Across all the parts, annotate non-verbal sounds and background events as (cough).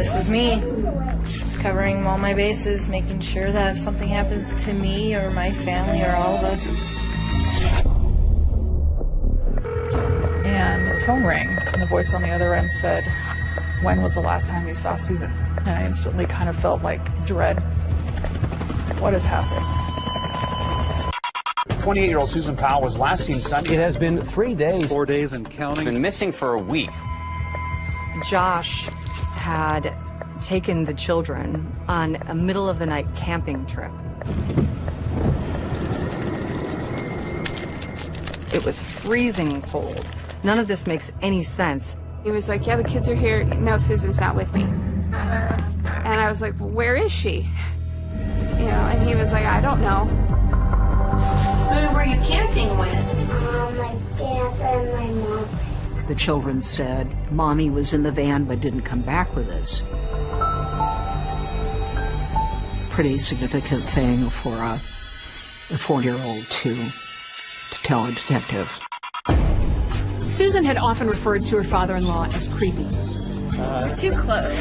This is me covering all my bases, making sure that if something happens to me or my family or all of us. And the phone rang, and the voice on the other end said, When was the last time you saw Susan? And I instantly kind of felt like dread. What has happened? 28 year old Susan Powell was last seen Sunday. It has been three days. Four days and counting. Been missing for a week. Josh had taken the children on a middle of the night camping trip. It was freezing cold. None of this makes any sense. He was like, yeah, the kids are here. No, Susan's not with me. And I was like, well, where is she? You know, and he was like, I don't know. Who were you camping with? Uh, my dad and my mom. The children said, Mommy was in the van but didn't come back with us. Pretty significant thing for a, a four-year-old to, to tell a detective. Susan had often referred to her father-in-law as creepy. Uh, too close.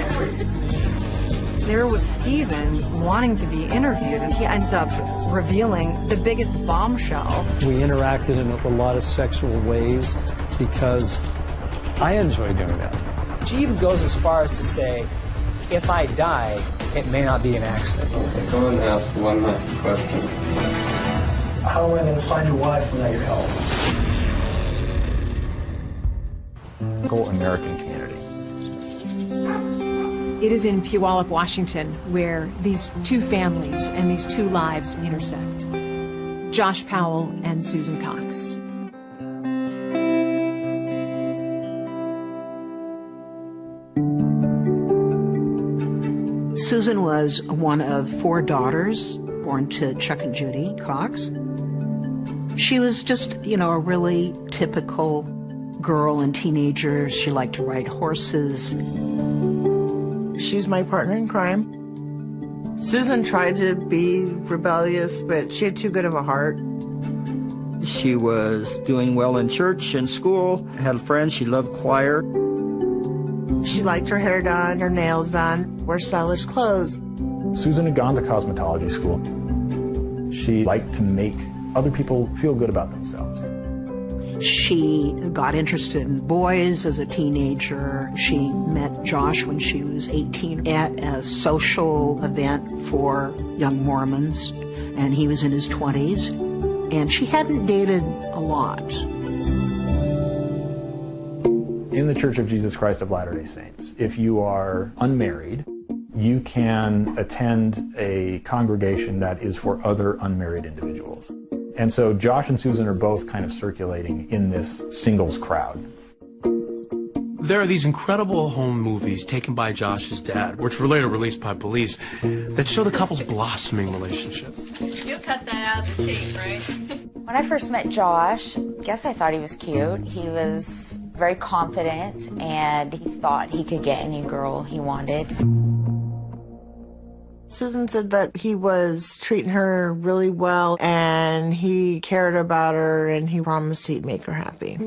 There was Steven wanting to be interviewed, and he ends up revealing the biggest bombshell. We interacted in a lot of sexual ways because I enjoy doing that. She even goes as far as to say, if I die, it may not be an accident. Go and ask one last question. How am I going to find your wife without your help? Go American community. It is in Puyallup, Washington, where these two families and these two lives intersect. Josh Powell and Susan Cox. Susan was one of four daughters born to Chuck and Judy Cox. She was just, you know, a really typical girl and teenager. She liked to ride horses. She's my partner in crime. Susan tried to be rebellious, but she had too good of a heart. She was doing well in church and school, had friends, she loved choir. She liked her hair done, her nails done, wore stylish clothes. Susan had gone to cosmetology school. She liked to make other people feel good about themselves. She got interested in boys as a teenager. She met Josh when she was 18 at a social event for young Mormons, and he was in his 20s. And she hadn't dated a lot. In the Church of Jesus Christ of Latter-day Saints, if you are unmarried, you can attend a congregation that is for other unmarried individuals. And so Josh and Susan are both kind of circulating in this singles crowd. There are these incredible home movies taken by Josh's dad, which were later released by police, that show the couple's blossoming relationship. You'll cut that out of the tape, right? when I first met Josh, I guess I thought he was cute. He was very confident and he thought he could get any girl he wanted. Susan said that he was treating her really well and he cared about her and he promised he'd make her happy.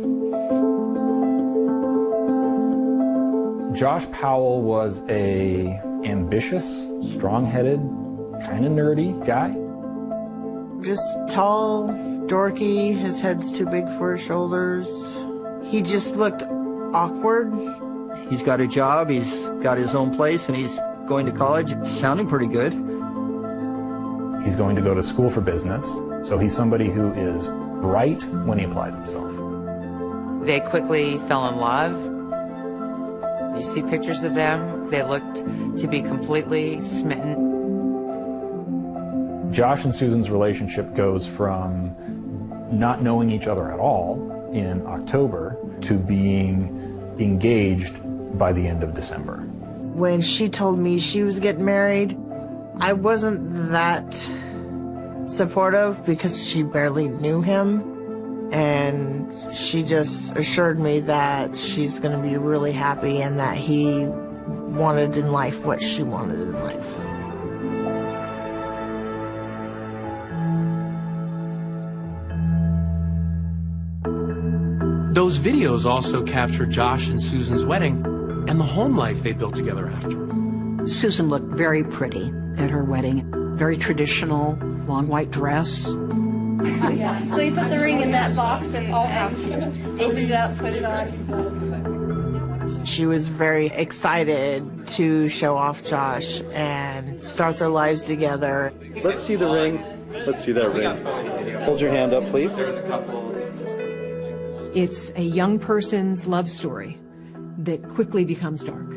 Josh Powell was a ambitious, strong-headed, kind of nerdy guy. Just tall, dorky, his head's too big for his shoulders. He just looked awkward. He's got a job, he's got his own place, and he's going to college, sounding pretty good. He's going to go to school for business, so he's somebody who is bright when he applies himself. They quickly fell in love. You see pictures of them, they looked to be completely smitten. Josh and Susan's relationship goes from not knowing each other at all in October to being engaged by the end of December. When she told me she was getting married, I wasn't that supportive because she barely knew him. And she just assured me that she's going to be really happy and that he wanted in life what she wanted in life. Those videos also capture Josh and Susan's wedding and the home life they built together after. Susan looked very pretty at her wedding. Very traditional, long white dress. yeah. So you put the ring in that box and all opened it up, put it on. She was very excited to show off Josh and start their lives together. Let's see the ring. Let's see that ring. Hold your hand up, please. It's a young person's love story that quickly becomes dark.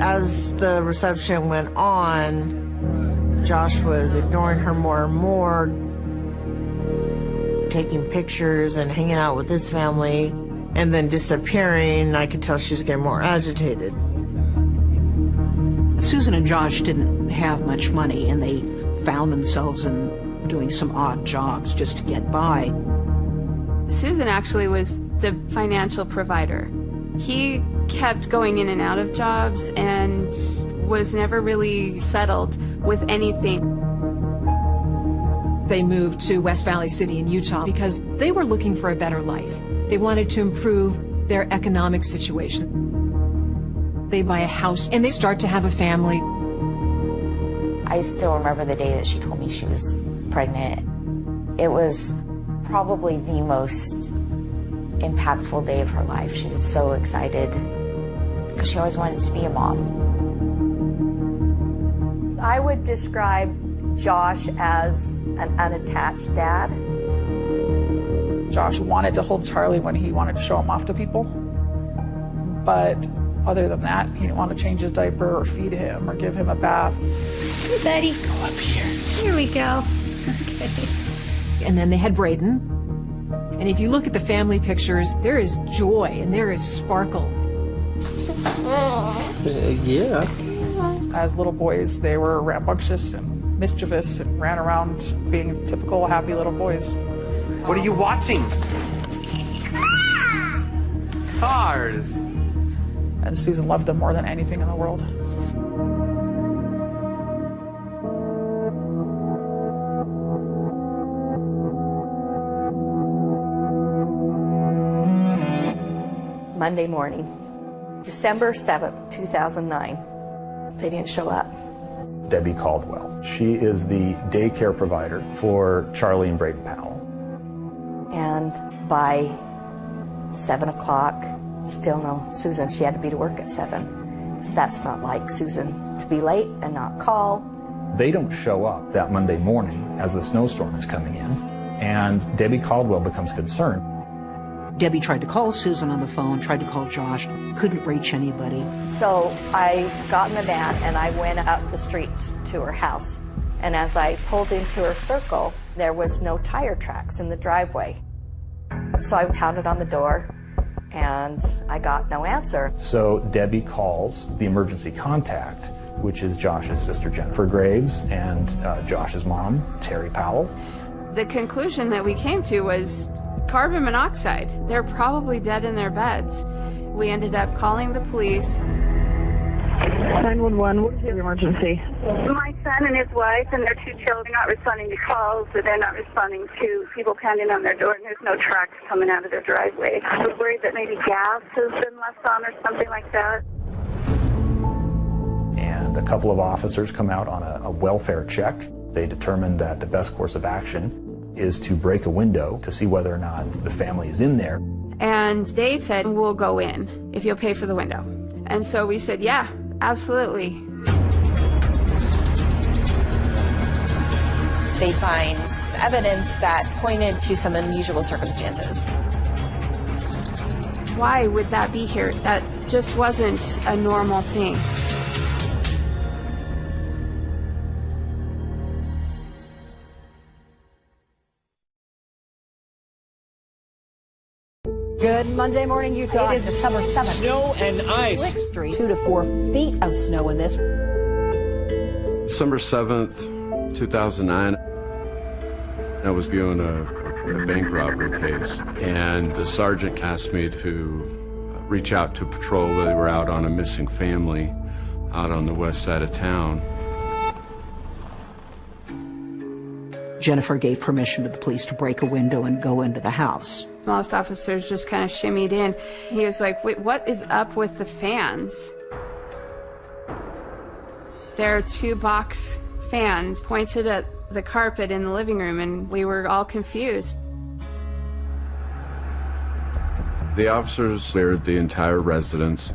As the reception went on, Josh was ignoring her more and more, taking pictures and hanging out with his family, and then disappearing. I could tell she was getting more agitated. Susan and Josh didn't have much money, and they found themselves in doing some odd jobs just to get by. Susan actually was the financial provider. He kept going in and out of jobs and was never really settled with anything. They moved to West Valley City in Utah because they were looking for a better life. They wanted to improve their economic situation. They buy a house and they start to have a family. I still remember the day that she told me she was pregnant. It was probably the most impactful day of her life. She was so excited because she always wanted to be a mom. I would describe Josh as an unattached dad. Josh wanted to hold Charlie when he wanted to show him off to people. But other than that, he didn't want to change his diaper or feed him or give him a bath. Hey, buddy. Go up here. Here we go. Okay. And then they had Braden. And if you look at the family pictures, there is joy and there is sparkle. Uh, yeah. As little boys, they were rambunctious and mischievous and ran around being typical happy little boys. What are you watching? Cars. And Susan loved them more than anything in the world. Monday morning, December 7th, 2009. They didn't show up. Debbie Caldwell. She is the daycare provider for Charlie and Braden Powell. And by 7 o'clock, still no Susan. She had to be to work at 7. So that's not like Susan to be late and not call. They don't show up that Monday morning as the snowstorm is coming in, and Debbie Caldwell becomes concerned. Debbie tried to call Susan on the phone, tried to call Josh, couldn't reach anybody. So I got in the van and I went up the street to her house. And as I pulled into her circle, there was no tire tracks in the driveway. So I pounded on the door and I got no answer. So Debbie calls the emergency contact, which is Josh's sister Jennifer Graves and uh, Josh's mom, Terry Powell. The conclusion that we came to was carbon monoxide. They're probably dead in their beds. We ended up calling the police. 911, what's your emergency? My son and his wife and their two children are not responding to calls, or they're not responding to people pounding on their door, and there's no tracks coming out of their driveway. We're worried that maybe gas has been left on or something like that. And a couple of officers come out on a, a welfare check. They determine that the best course of action is to break a window to see whether or not the family is in there. And they said, We'll go in if you'll pay for the window. And so we said, Yeah, absolutely. They find evidence that pointed to some unusual circumstances. Why would that be here? That just wasn't a normal thing. Good Monday morning, Utah. It is December 7th. Snow and ice. Lick Street. Two to four feet of snow in this. December 7th, 2009. I was viewing a, a bank robbery case, and the sergeant asked me to reach out to patrol. They were out on a missing family out on the west side of town. Jennifer gave permission to the police to break a window and go into the house. Most officers just kind of shimmied in. He was like, wait, what is up with the fans? There are two box fans pointed at the carpet in the living room, and we were all confused. The officers cleared the entire residence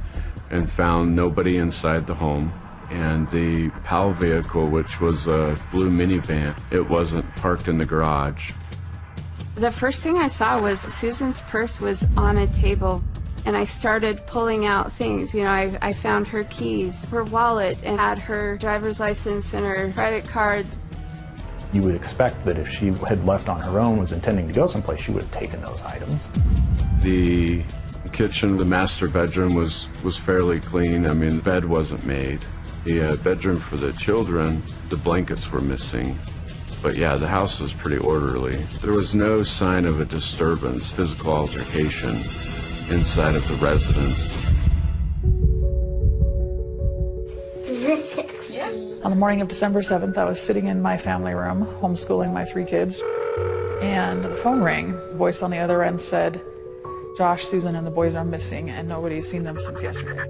and found nobody inside the home. And the Powell vehicle, which was a blue minivan, it wasn't parked in the garage. The first thing I saw was Susan's purse was on a table and I started pulling out things. You know, I, I found her keys, her wallet, and had her driver's license and her credit card. You would expect that if she had left on her own, was intending to go someplace, she would have taken those items. The kitchen, the master bedroom was, was fairly clean. I mean, the bed wasn't made. The uh, bedroom for the children, the blankets were missing. But yeah, the house was pretty orderly. There was no sign of a disturbance, physical altercation inside of the residence. (laughs) On the morning of December 7th, I was sitting in my family room, homeschooling my three kids, and the phone rang. The Voice on the other end said, Josh, Susan, and the boys are missing, and nobody's seen them since yesterday.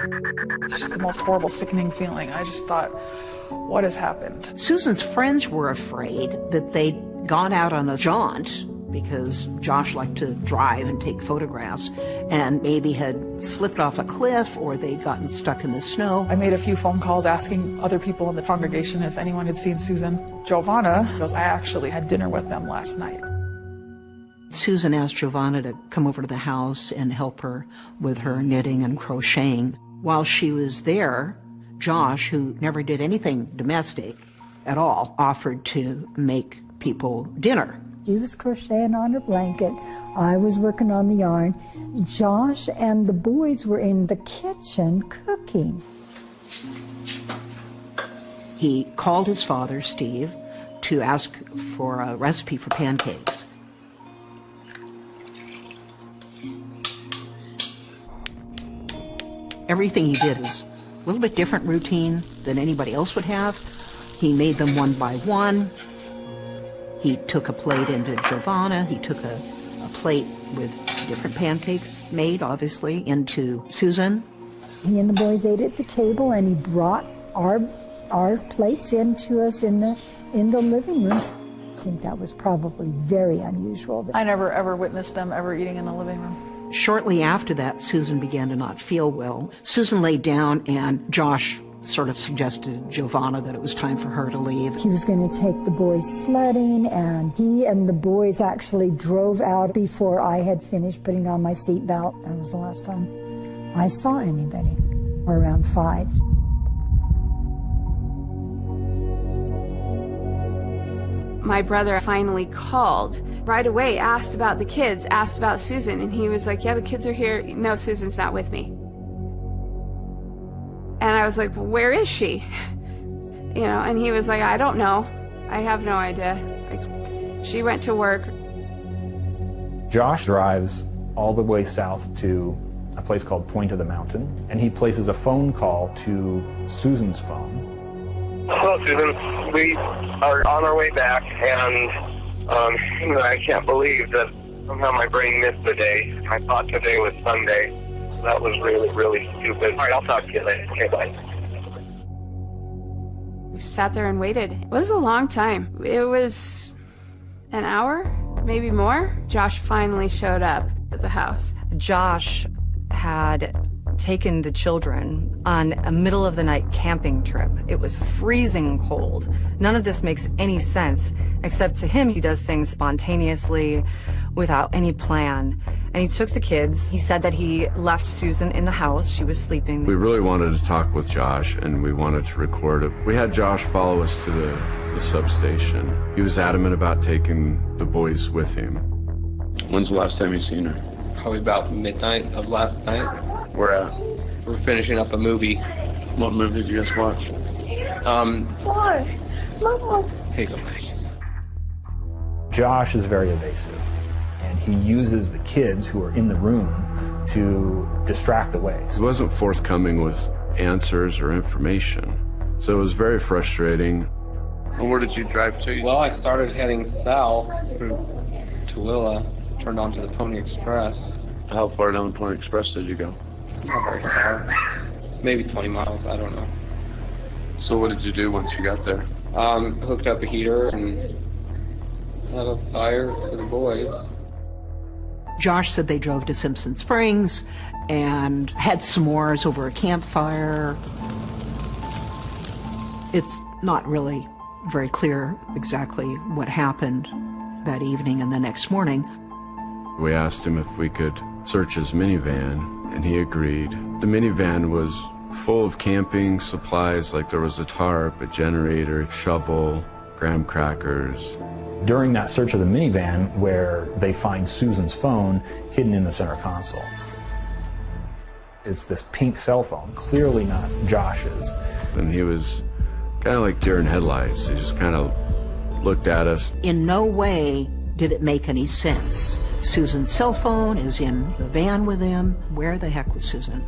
Just the most horrible, sickening feeling. I just thought, what has happened? Susan's friends were afraid that they'd gone out on a jaunt because Josh liked to drive and take photographs and maybe had slipped off a cliff or they'd gotten stuck in the snow. I made a few phone calls asking other people in the congregation if anyone had seen Susan. JoVanna goes, I actually had dinner with them last night. Susan asked JoVanna to come over to the house and help her with her knitting and crocheting. While she was there, Josh, who never did anything domestic at all, offered to make people dinner. She was crocheting on her blanket. I was working on the yarn. Josh and the boys were in the kitchen cooking. He called his father, Steve, to ask for a recipe for pancakes. Everything he did was a little bit different routine than anybody else would have. He made them one by one. He took a plate into JoVanna. He took a, a plate with different pancakes made, obviously, into Susan. He and the boys ate at the table, and he brought our our plates into us in the in the living rooms. I think that was probably very unusual. I never ever witnessed them ever eating in the living room. Shortly after that, Susan began to not feel well. Susan laid down, and Josh sort of suggested JoVanna that it was time for her to leave. He was going to take the boys sledding, and he and the boys actually drove out before I had finished putting on my seatbelt. That was the last time I saw anybody, around five. My brother finally called right away, asked about the kids, asked about Susan, and he was like, Yeah, the kids are here. No, Susan's not with me. And I was like, well, Where is she? (laughs) You know, and he was like, I don't know. I have no idea. Like, she went to work. Josh drives all the way south to a place called Point of the Mountain, and he places a phone call to Susan's phone. Hello, Susan. We are on our way back, and um, I can't believe that somehow my brain missed the day. I thought today was Sunday. That was really, really stupid. All right, I'll talk to you later. Okay, bye. We sat there and waited. It was a long time. It was an hour, maybe more. Josh finally showed up at the house. Josh had taken the children on a middle of the night camping trip. It was freezing cold. None of this makes any sense, except to him, he does things spontaneously without any plan. And he took the kids. He said that he left Susan in the house. She was sleeping. We really wanted to talk with Josh and we wanted to record it. We had Josh follow us to the, the substation. He was adamant about taking the boys with him. When's the last time you seen her? Probably about midnight of last night. Where at? We're finishing up a movie. What movie did you just watch? Um, Four. Mom. here you go, Mike. Josh is very evasive, and he uses the kids who are in the room to distract away. He wasn't forthcoming with answers or information, so it was very frustrating. And where did you drive to? Well, I started heading south through Tooele, turned onto the Pony Express. How far down the Pony Express did you go? Not very far. Maybe 20 miles, I don't know. So what did you do once you got there? Um, hooked up a heater and had a fire for the boys. Josh said they drove to Simpson Springs and had s'mores over a campfire. It's not really very clear exactly what happened that evening and the next morning. We asked him if we could search his minivan, and he agreed. The minivan was full of camping supplies, like there was a tarp, a generator, shovel, graham crackers. During that search of the minivan, where they find Susan's phone hidden in the center console. It's this pink cell phone, clearly not Josh's. And he was kind of like deer in headlights. He just kind of looked at us. In no way did it make any sense. Susan's cell phone is in the van with him. Where the heck was Susan?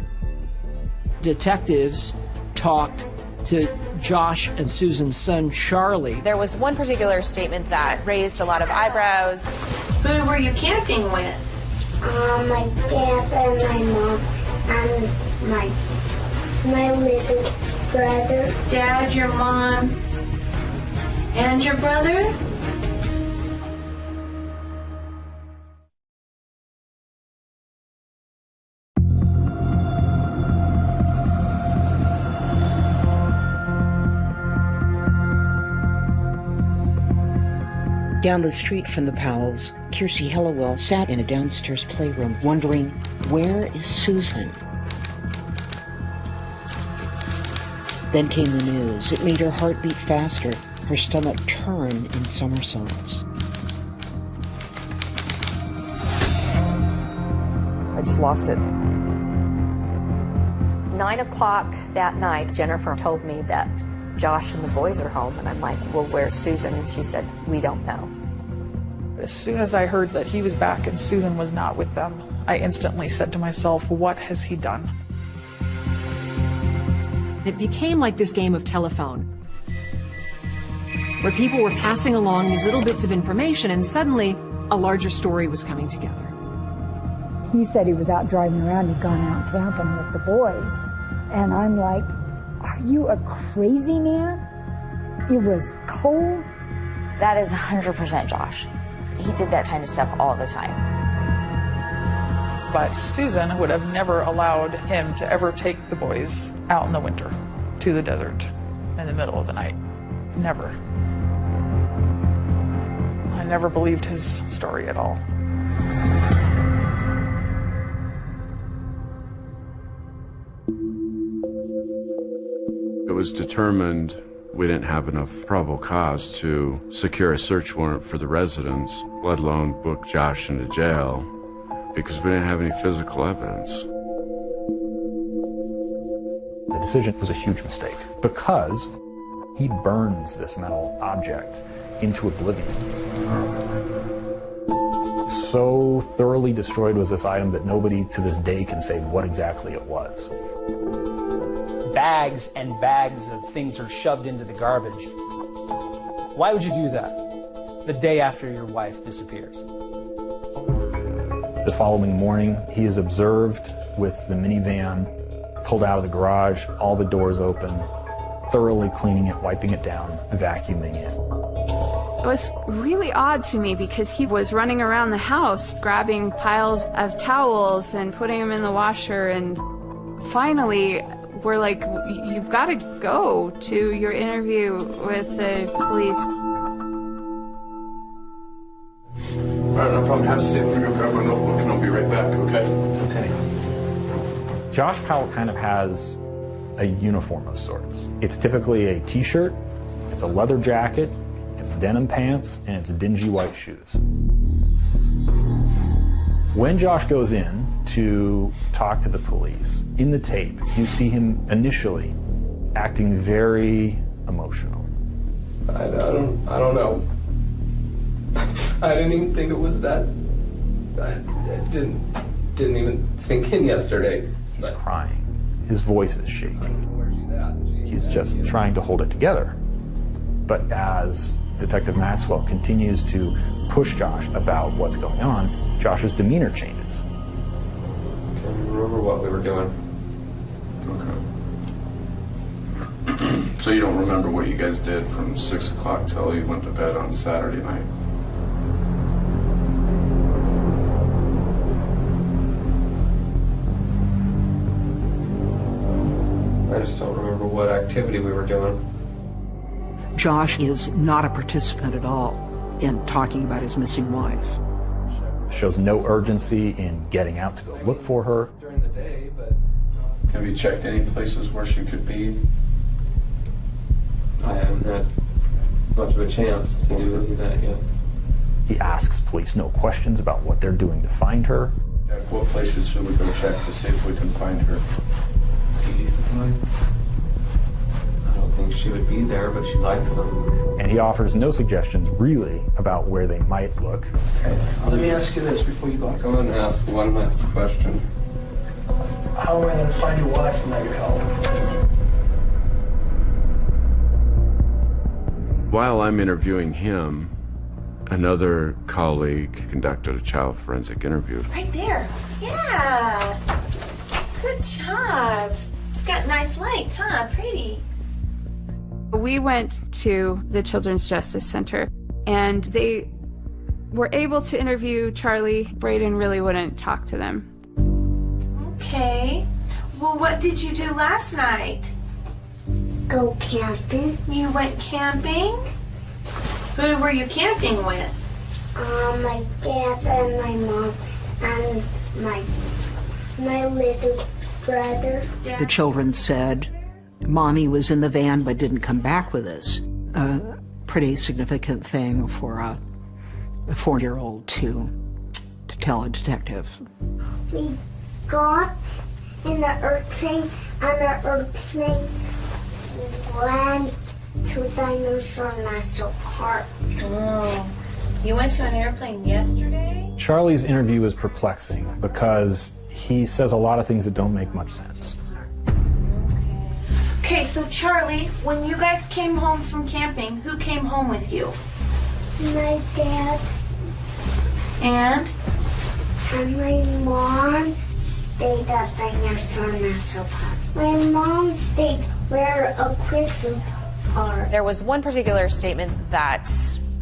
Detectives talked to Josh and Susan's son, Charlie. There was one particular statement that raised a lot of eyebrows. Who were you camping with? Uh, my dad and my mom and my my little brother. Dad, your mom, and your brother? Down the street from the Powells, Kiirsi Hellewell sat in a downstairs playroom wondering, where is Susan? Then came the news. It made her heart beat faster, her stomach turn in somersaults. I just lost it. Nine o'clock that night, Jennifer told me that Josh and the boys are home, and I'm like, well, where's Susan? And she said, we don't know. As soon as I heard that he was back and Susan was not with them, I instantly said to myself, what has he done? It became like this game of telephone, where people were passing along these little bits of information, and suddenly a larger story was coming together. He said he was out driving around, he'd gone out camping with the boys. And I'm like, are you a crazy man? It was cold. That is 100% Josh. He did that kind of stuff all the time. But Susan would have never allowed him to ever take the boys out in the winter to the desert in the middle of the night. Never. I never believed his story at all. It was determined we didn't have enough probable cause to secure a search warrant for the residence, let alone book Josh into jail, because we didn't have any physical evidence. The decision was a huge mistake because he burns this metal object into oblivion. So thoroughly destroyed was this item that nobody to this day can say what exactly it was. Bags and bags of things are shoved into the garbage. Why would you do that the day after your wife disappears? The following morning, he is observed with the minivan pulled out of the garage, all the doors open, thoroughly cleaning it, wiping it down, vacuuming it. It was really odd to me because he was running around the house grabbing piles of towels and putting them in the washer and finally we're like you've got to go to your interview with the police. All right, no problem. Have a seat. I'm gonna grab my notebook and I'll be right back, okay? Okay. Josh Powell kind of has a uniform of sorts. It's typically a t-shirt, it's a leather jacket, it's denim pants, and it's dingy white shoes. When Josh goes in to talk to the police, in the tape, you see him initially acting very emotional. I, I don't. I don't know. (laughs) I didn't even think it was that. I, I didn't. Didn't even sink in yesterday. He's crying. His voice is shaking. He's just trying to hold it together. But as Detective Maxwell continues to push Josh about what's going on, Josh's demeanor changes. Can you remember what we were doing? Okay. (clears throat) so you don't remember what you guys did from 6 o'clock till you went to bed on Saturday night? I just don't remember what activity we were doing. Josh is not a participant at all in talking about his missing wife. Shows no urgency in getting out to go look for her. During the day, but Have you checked any places where she could be? I haven't had much of a chance to do any of that yet. He asks police no questions about what they're doing to find her. Jack, what places should we go check to see if we can find her? CD supply? I don't think she would be there, but she likes them. And he offers no suggestions, really, about where they might look. Okay, let me ask you this before you go. Go ahead and ask one last question. How am I going to find your wife without your help? While I'm interviewing him, another colleague conducted a child forensic interview. Right there. Yeah. Good job. It's got nice lights, huh? Pretty. We went to the Children's Justice Center and they were able to interview Charlie. Braden really wouldn't talk to them. Okay. Well, what did you do last night? Go camping. You went camping? Who were you camping with? Uh, my dad and my mom and my my little brother. The children said, Mommy was in the van but didn't come back with us. A pretty significant thing for a, a four year old to, to tell a detective. We got in the airplane and the airplane went to Dinosaur National Park. Oh. You went to an airplane yesterday? Charlie's interview is perplexing because he says a lot of things that don't make much sense. Okay, so Charlie, when you guys came home from camping, who came home with you? My dad And? and my mom stayed at Dinosaur National Park. My mom stayed where a crystal park. There was one particular statement that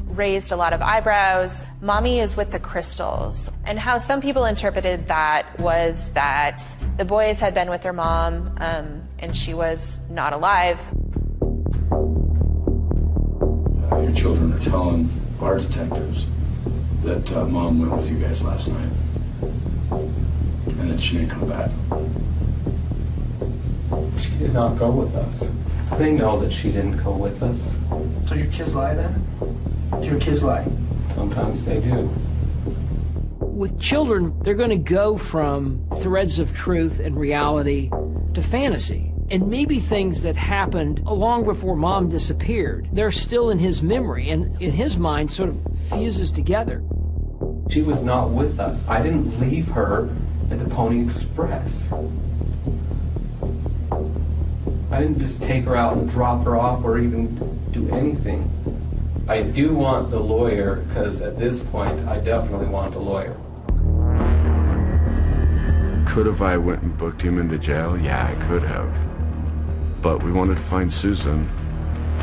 raised a lot of eyebrows. Mommy is with the crystals. And how some people interpreted that was that the boys had been with their mom um, and she was not alive. Uh, your children are telling our detectives that uh, mom went with you guys last night and that she didn't come back. She did not go with us. They know that she didn't go with us. So your kids lie then? Do your kids lie? Sometimes they do. With children, they're going to go from threads of truth and reality to fantasy. And maybe things that happened long before mom disappeared, they're still in his memory and in his mind sort of fuses together. She was not with us. I didn't leave her at the Pony Express. I didn't just take her out and drop her off or even do anything. I do want the lawyer because at this point, I definitely want a lawyer. Could have I went and booked him into jail? Yeah, I could have. But we wanted to find Susan,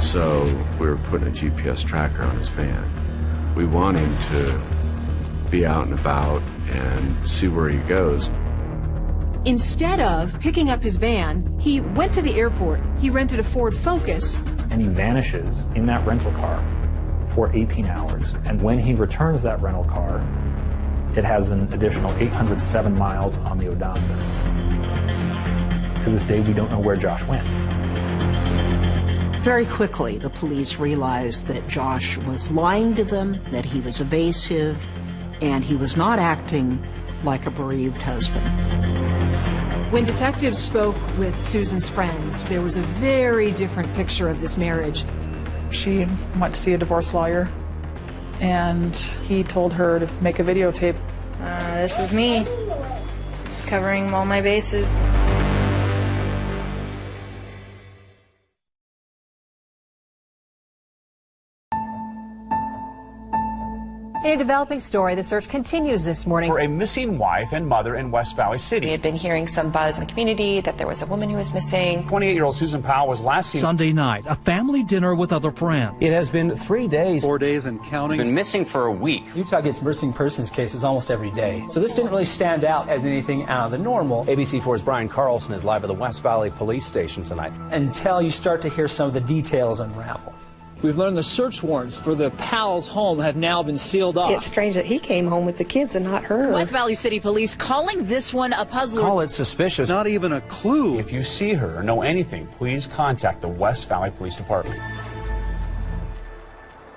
so we were putting a GPS tracker on his van. We want him to be out and about and see where he goes. Instead of picking up his van, he went to the airport. He rented a Ford Focus. And he vanishes in that rental car for 18 hours. And when he returns that rental car, it has an additional 807 miles on the odometer. To this day, we don't know where Josh went. Very quickly, the police realized that Josh was lying to them, that he was evasive, and he was not acting like a bereaved husband. When detectives spoke with Susan's friends, there was a very different picture of this marriage. She went to see a divorce lawyer, and he told her to make a videotape. Uh, this is me, covering all my bases. In a developing story, the search continues this morning for a missing wife and mother in West Valley City. We had been hearing some buzz in the community that there was a woman who was missing. 28 year old Susan Powell was last seen Sunday night, a family dinner with other friends. It has been three days. Four days and counting. Been missing for a week. Utah gets missing persons cases almost every day. So this didn't really stand out as anything out of the normal. ABC4's Brian Carlson is live at the West Valley Police Station tonight. Until you start to hear some of the details unravel. We've learned the search warrants for the Powell's home have now been sealed off. It's strange that he came home with the kids and not her. West Valley City Police calling this one a puzzler. Call it suspicious. Not even a clue. If you see her or know anything, please contact the West Valley Police Department.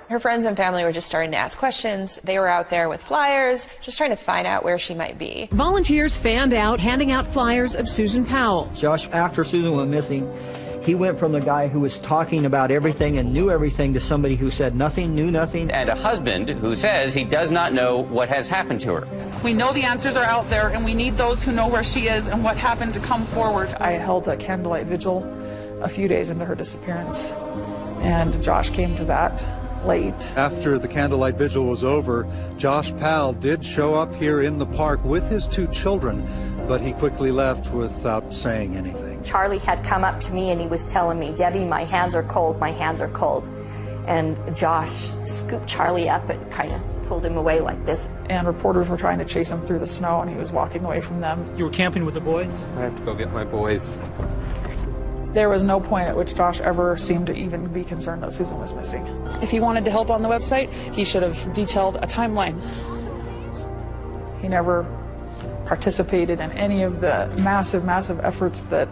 Her friends and family were just starting to ask questions. They were out there with flyers, just trying to find out where she might be. Volunteers fanned out, handing out flyers of Susan Powell. Josh, after Susan went missing, he went from the guy who was talking about everything and knew everything to somebody who said nothing, knew nothing. And a husband who says he does not know what has happened to her. We know the answers are out there, and we need those who know where she is and what happened to come forward. I held a candlelight vigil a few days into her disappearance, and Josh came to that late. After the candlelight vigil was over, Josh Powell did show up here in the park with his two children, but he quickly left without saying anything. Charlie had come up to me and he was telling me, Debbie, my hands are cold, my hands are cold. And Josh scooped Charlie up and kind of pulled him away like this. And reporters were trying to chase him through the snow, and he was walking away from them. You were camping with the boys? I have to go get my boys. There was no point at which Josh ever seemed to even be concerned that Susan was missing. If he wanted to help on the website, he should have detailed a timeline. He never participated in any of the massive, massive efforts that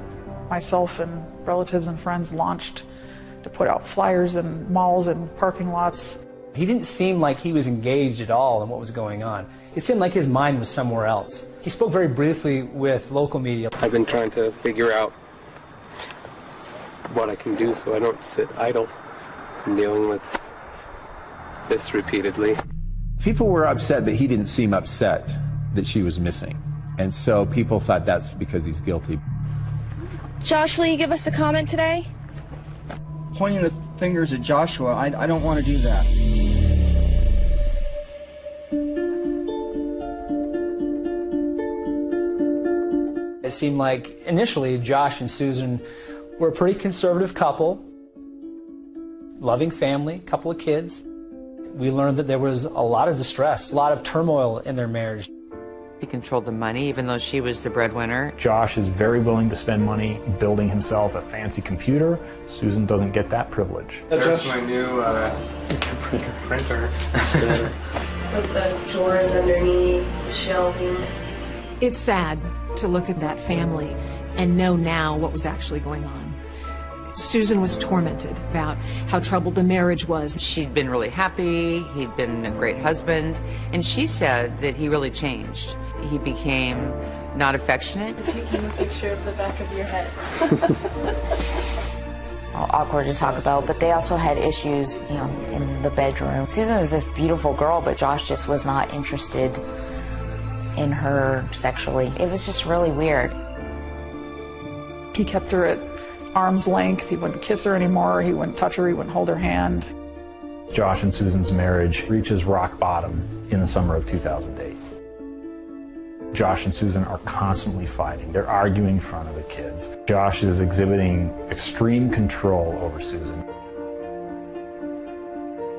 myself and relatives and friends launched to put out flyers in malls and parking lots. He didn't seem like he was engaged at all in what was going on. It seemed like his mind was somewhere else. He spoke very briefly with local media. I've been trying to figure out what I can do so I don't sit idle. I'm dealing with this repeatedly. People were upset that he didn't seem upset that she was missing. And so people thought that's because he's guilty. Josh, will you give us a comment today? Pointing the fingers at Joshua, I, I don't want to do that. It seemed like initially Josh and Susan were a pretty conservative couple, loving family, couple of kids. We learned that there was a lot of distress, a lot of turmoil in their marriage. He controlled the money, even though she was the breadwinner. Josh is very willing to spend money building himself a fancy computer. Susan doesn't get that privilege. There's my new uh, printer. (laughs) With the drawers underneath, shelving. It's sad to look at that family and know now what was actually going on. Susan was tormented about how troubled the marriage was. She'd been really happy, he'd been a great husband, and she said that he really changed. He became not affectionate. Taking a picture of the back of your head. (laughs) Well, awkward to talk about, but they also had issues, you know, in the bedroom. Susan was this beautiful girl, but Josh just was not interested in her sexually. It was just really weird. He kept her at arm's length. He wouldn't kiss her anymore. He wouldn't touch her. He wouldn't hold her hand. Josh and Susan's marriage reaches rock bottom in the summer of 2008. Josh and Susan are constantly fighting. They're arguing in front of the kids. Josh is exhibiting extreme control over Susan.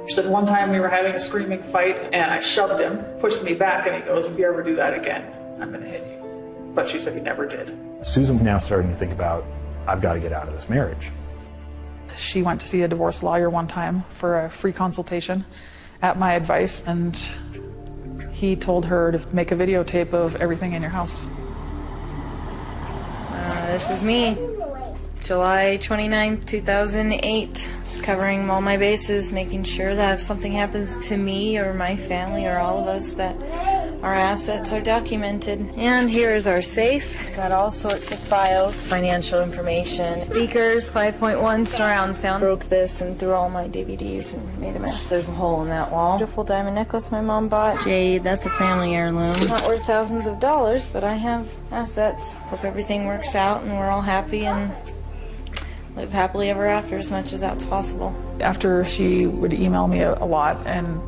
She said one time we were having a screaming fight and I shoved him, pushed me back, and he goes, If you ever do that again, I'm going to hit you. But she said he never did. Susan's now starting to think about, I've got to get out of this marriage. She went to see a divorce lawyer one time for a free consultation at my advice, and he told her to make a videotape of everything in your house. Uh, this is me. July 29th, 2008. Covering all my bases, making sure that if something happens to me or my family or all of us, that our assets are documented. And here is our safe. Got all sorts of files, financial information, speakers, 5.1 surround sound. Broke this and threw all my DVDs and made a mess. There's a hole in that wall. Beautiful diamond necklace my mom bought. Jade, that's a family heirloom. Not worth thousands of dollars, but I have assets. Hope everything works out and we're all happy and live happily ever after as much as that's possible. After she would email me a, a lot and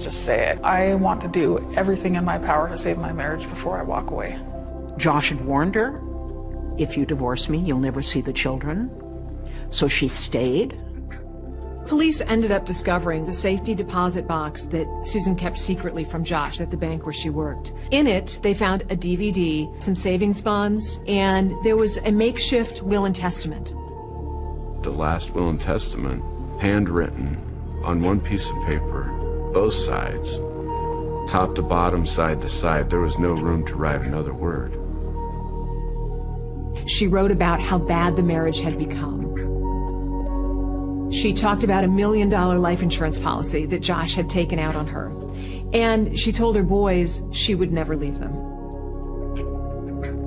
just say it. I want to do everything in my power to save my marriage before I walk away. Josh had warned her, if you divorce me, you'll never see the children. So she stayed. Police ended up discovering the safety deposit box that Susan kept secretly from Josh at the bank where she worked. In it, they found a DVD, some savings bonds, and there was a makeshift will and testament. The last will and testament, handwritten on one piece of paper, both sides, top to bottom, side to side. There was no room to write another word. She wrote about how bad the marriage had become. She talked about a million dollar life insurance policy that Josh had taken out on her. And she told her boys she would never leave them.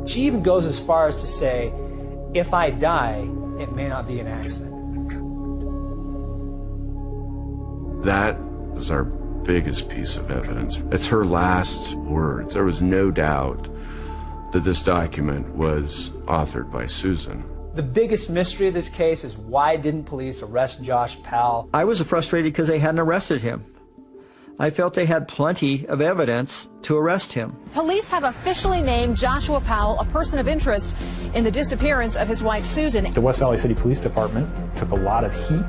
She even goes as far as to say, if I die, it may not be an accident. That is our biggest piece of evidence. It's her last words. There was no doubt that this document was authored by Susan. The biggest mystery of this case is why didn't police arrest Josh Powell? I was frustrated because they hadn't arrested him. I felt they had plenty of evidence to arrest him. Police have officially named Joshua Powell a person of interest in the disappearance of his wife Susan. The West Valley City Police Department took a lot of heat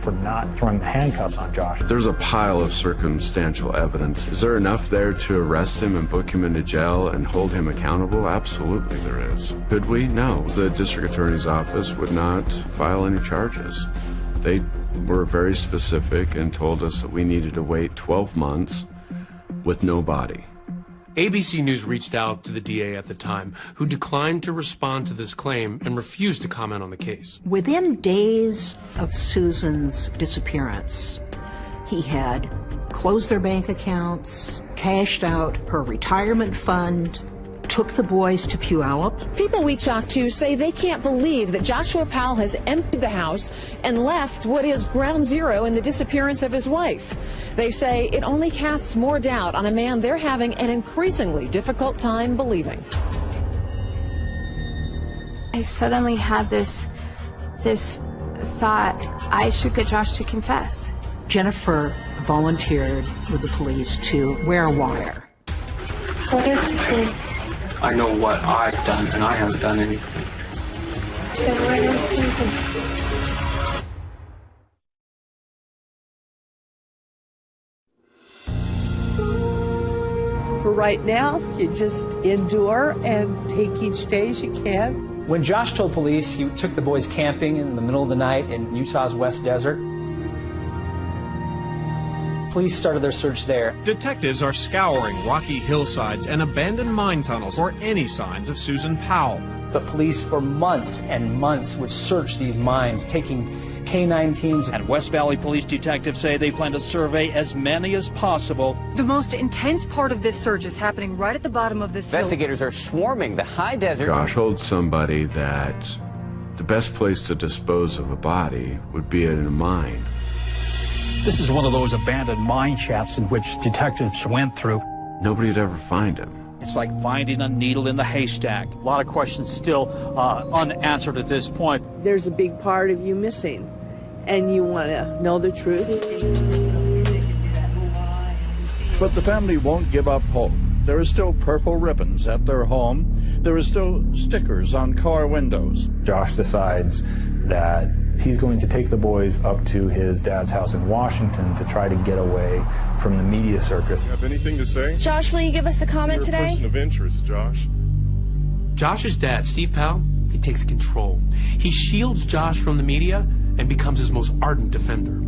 for not throwing the handcuffs on Josh. There's a pile of circumstantial evidence. Is there enough there to arrest him and book him into jail and hold him accountable? Absolutely there is. Could we? No. The district attorney's office would not file any charges. They were very specific and told us that we needed to wait 12 months with no body. ABC News reached out to the DA at the time, who declined to respond to this claim and refused to comment on the case. Within days of Susan's disappearance, he had closed their bank accounts, cashed out her retirement fund, took the boys to Puyallup. People we talked to say they can't believe that Joshua Powell has emptied the house and left what is ground zero in the disappearance of his wife. They say it only casts more doubt on a man they're having an increasingly difficult time believing. I suddenly had this this thought I should get Josh to confess. Jennifer volunteered with the police to wear a wire. What is the truth? I know what I've done, and I haven't done anything. For right now, you just endure and take each day as you can. When Josh told police he took the boys camping in the middle of the night in Utah's West Desert, police started their search there. Detectives are scouring rocky hillsides and abandoned mine tunnels for any signs of Susan Powell. The police for months and months would search these mines, taking K-9 teams. And West Valley police detectives say they plan to survey as many as possible. The most intense part of this search is happening right at the bottom of this Investigators hill. are swarming the high desert. Josh told somebody that the best place to dispose of a body would be in a mine. This is one of those abandoned mine shafts in which detectives went through. Nobody'd ever find him. It's like finding a needle in the haystack. A lot of questions still uh, unanswered at this point. There's a big part of you missing, and you want to know the truth. But the family won't give up hope. There are still purple ribbons at their home. There are still stickers on car windows. Josh decides that he's going to take the boys up to his dad's house in Washington to try to get away from the media circus. You Have anything to say? Josh, will you give us a comment You're today? A person of interest, Josh. Josh's dad, Steve Powell, he takes control. He shields Josh from the media and becomes his most ardent defender.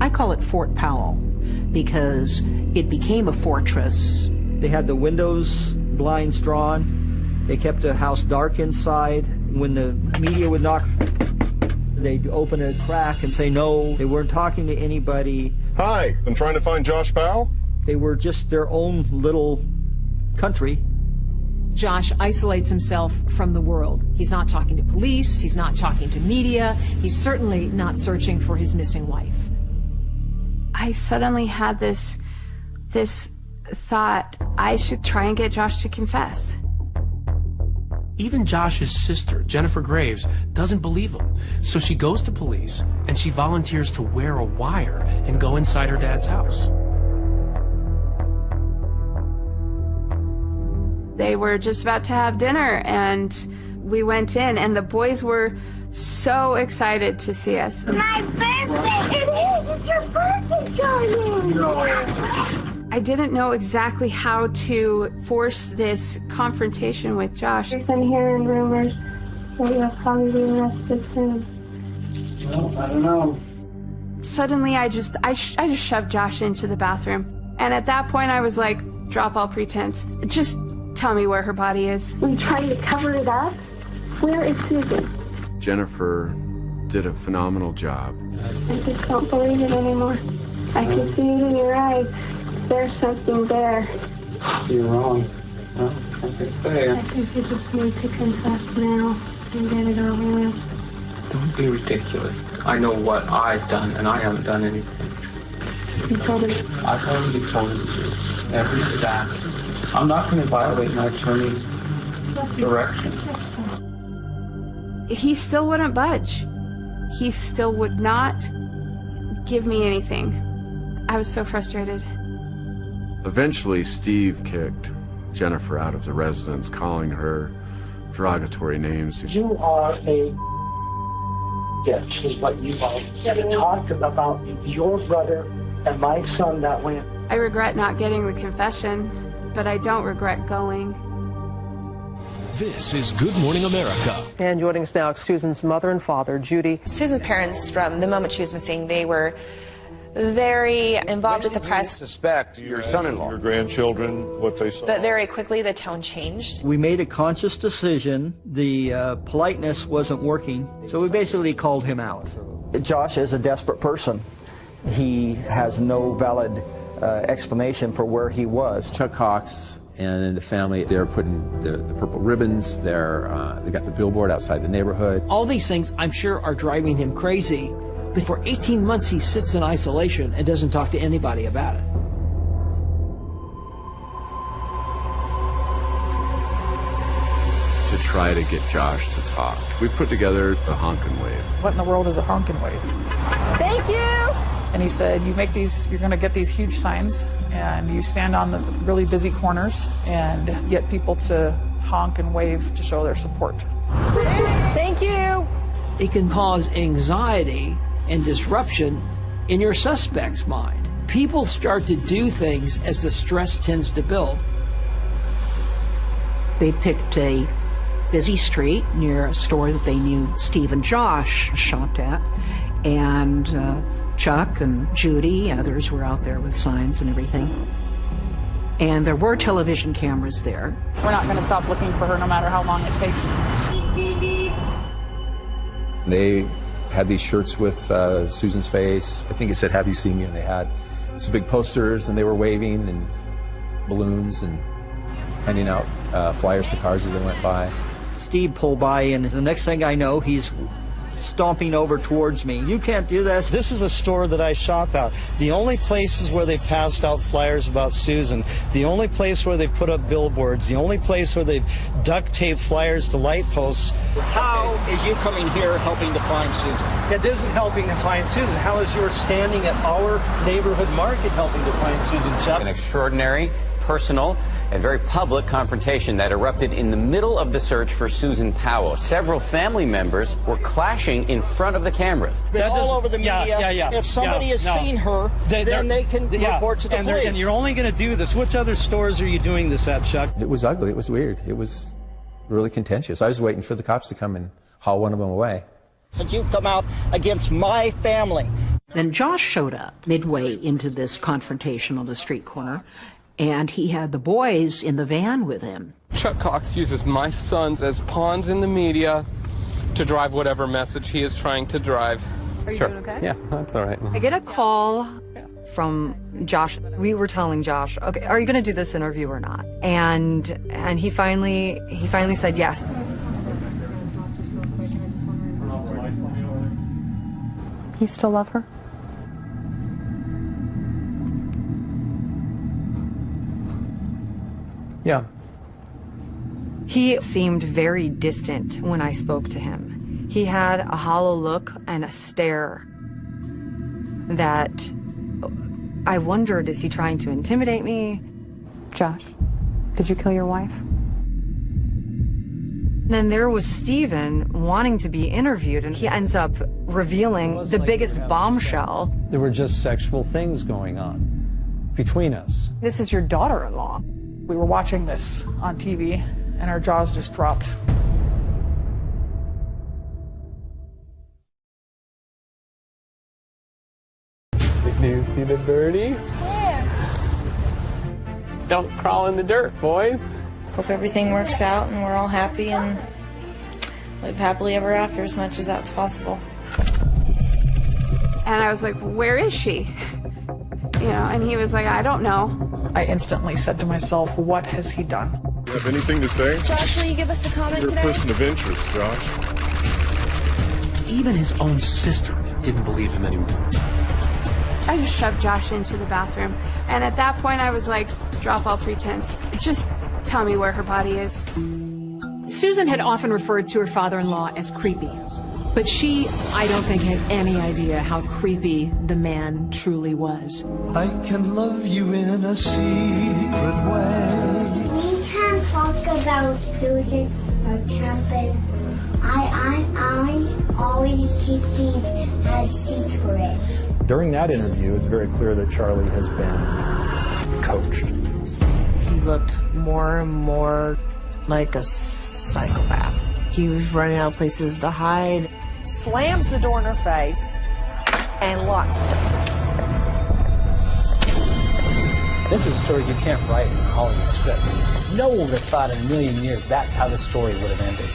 I call it Fort Powell because it became a fortress. They had the windows, blinds drawn. They kept the house dark inside. When the media would knock, they'd open a crack and say no. They weren't talking to anybody. Hi, I'm trying to find Josh Powell. They were just their own little country. Josh isolates himself from the world. He's not talking to police, he's not talking to media, he's certainly not searching for his missing wife. I suddenly had this this thought I should try and get Josh to confess. Even Josh's sister, Jennifer Graves, doesn't believe him. So she goes to police and she volunteers to wear a wire and go inside her dad's house. They were just about to have dinner and we went in and the boys were so excited to see us. My birthday! It is! It's your birthday, darling! No. I didn't know exactly how to force this confrontation with Josh. I've been hearing rumors that you'll probably be arrested soon. Well, I don't know. Suddenly, I just I, sh- I just shoved Josh into the bathroom, and at that point, I was like, drop all pretense. Just tell me where her body is. We tried to cover it up. Where is Susan? Jennifer did a phenomenal job. I just don't believe it anymore. I can see it in your eyes. There's something there. You're wrong. Well, like I say, I think you just need to confess now and get it over with. don't be ridiculous. I know what I've done, and I haven't done anything. You told him. I've already told him every step. I'm not going to violate my attorney's direction. He still wouldn't budge. He still would not give me anything. I was so frustrated. Eventually, Steve kicked Jennifer out of the residence, calling her derogatory names. You are a bitch, is what you are. You talked about your brother and my son that way. I regret not getting the confession, but I don't regret going. This is Good Morning America. And joining us now, Susan's mother and father, Judy. Susan's parents, from the moment she was missing, they were very involved with the press. Suspect your son-in-law, your grandchildren, what they saw. But very quickly, the tone changed. We made a conscious decision. The uh, politeness wasn't working, so we basically called him out. Josh is a desperate person. He has no valid uh, explanation for where he was. Chuck Cox and the family, they're putting the, the purple ribbons, they're, uh, they got the billboard outside the neighborhood. All these things, I'm sure, are driving him crazy. But for 18 months, he sits in isolation and doesn't talk to anybody about it. to try to get Josh to talk. We put together the honk and wave. What in the world is a honk and wave? Thank you! And he said, You make these, you're going to get these huge signs, and you stand on the really busy corners and get people to honk and wave to show their support. Thank you! It can cause anxiety and disruption in your suspect's mind. People start to do things as the stress tends to build. They picked a busy street near a store that they knew Steve and Josh shopped at. And uh, Chuck and Judy, others were out there with signs and everything. And there were television cameras there. We're not going to stop looking for her no matter how long it takes. They had these shirts with uh, Susan's face. I think it said, Have you seen me? And they had some big posters and they were waving and balloons and handing out uh, flyers to cars as they went by. Steve pulled by, and the next thing I know, he's stomping over towards me. You can't do this. This is a store that I shop at. The only places where they've passed out flyers about Susan, the only place where they've put up billboards, the only place where they've duct taped flyers to light posts. How is you coming here helping to find Susan? It isn't helping to find Susan. How is your standing at our neighborhood market helping to find Susan, Chuck? An extraordinary, personal, and very public confrontation that erupted in the middle of the search for Susan Powell. Several family members were clashing in front of the cameras. Been all over the media. Yeah, yeah, yeah, if somebody yeah, has no. seen her, They- then they're- they can yeah, report to the and police. And you're only going to do this. Which other stores are you doing this at, Chuck? It was ugly. It was weird. It was really contentious. I was waiting for the cops to come and haul one of them away. Since you've come out against my family. Then Josh showed up midway into this confrontation on the street corner, and he had the boys in the van with him. Chuck Cox uses my sons as pawns in the media to drive whatever message he is trying to drive. Are you sure. doing okay? Yeah, that's all right. I get a call from Josh. We were telling Josh, okay, are you going to do this interview or not? And and he finally he finally said yes. You still love her? Yeah. He seemed very distant when I spoke to him. He had a hollow look and a stare that I wondered is he trying to intimidate me? Josh, did you kill your wife? Then there was Stephen wanting to be interviewed, and he ends up revealing the biggest bombshell. There were just sexual things going on between us. This is your daughter in law. We were watching this on TV, and our jaws just dropped. Do you see the birdie? Yeah. Don't crawl in the dirt, boys. Hope everything works out and we're all happy and live happily ever after as much as that's possible. And I was like, where is she? You know, and he was like, I don't know. I instantly said to myself, what has he done? You have anything to say? Josh, will you give us a comment You're a person of interest, Josh. Even his own sister didn't believe him anymore. I just shoved Josh into the bathroom. And at that point, I was like, drop all pretense. Just tell me where her body is. Susan had often referred to her father in law as creepy. But she, I don't think, had any idea how creepy the man truly was. I can love you in a secret way. We can talk about Susan or camping. I, I, I always keep things as secrets. During that interview, it's very clear that Charlie has been coached. He looked more and more like a psychopath. He was running out of places to hide. Slams the door in her face and locks it. This is a story you can't write in a Hollywood script. No one would have thought in a million years that's how the story would have ended.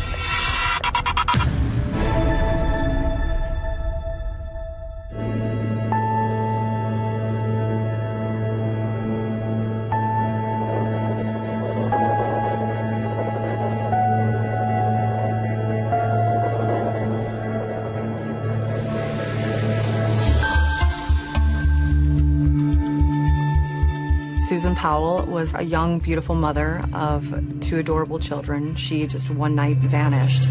Susan Powell was a young, beautiful mother of two adorable children. She just one night vanished.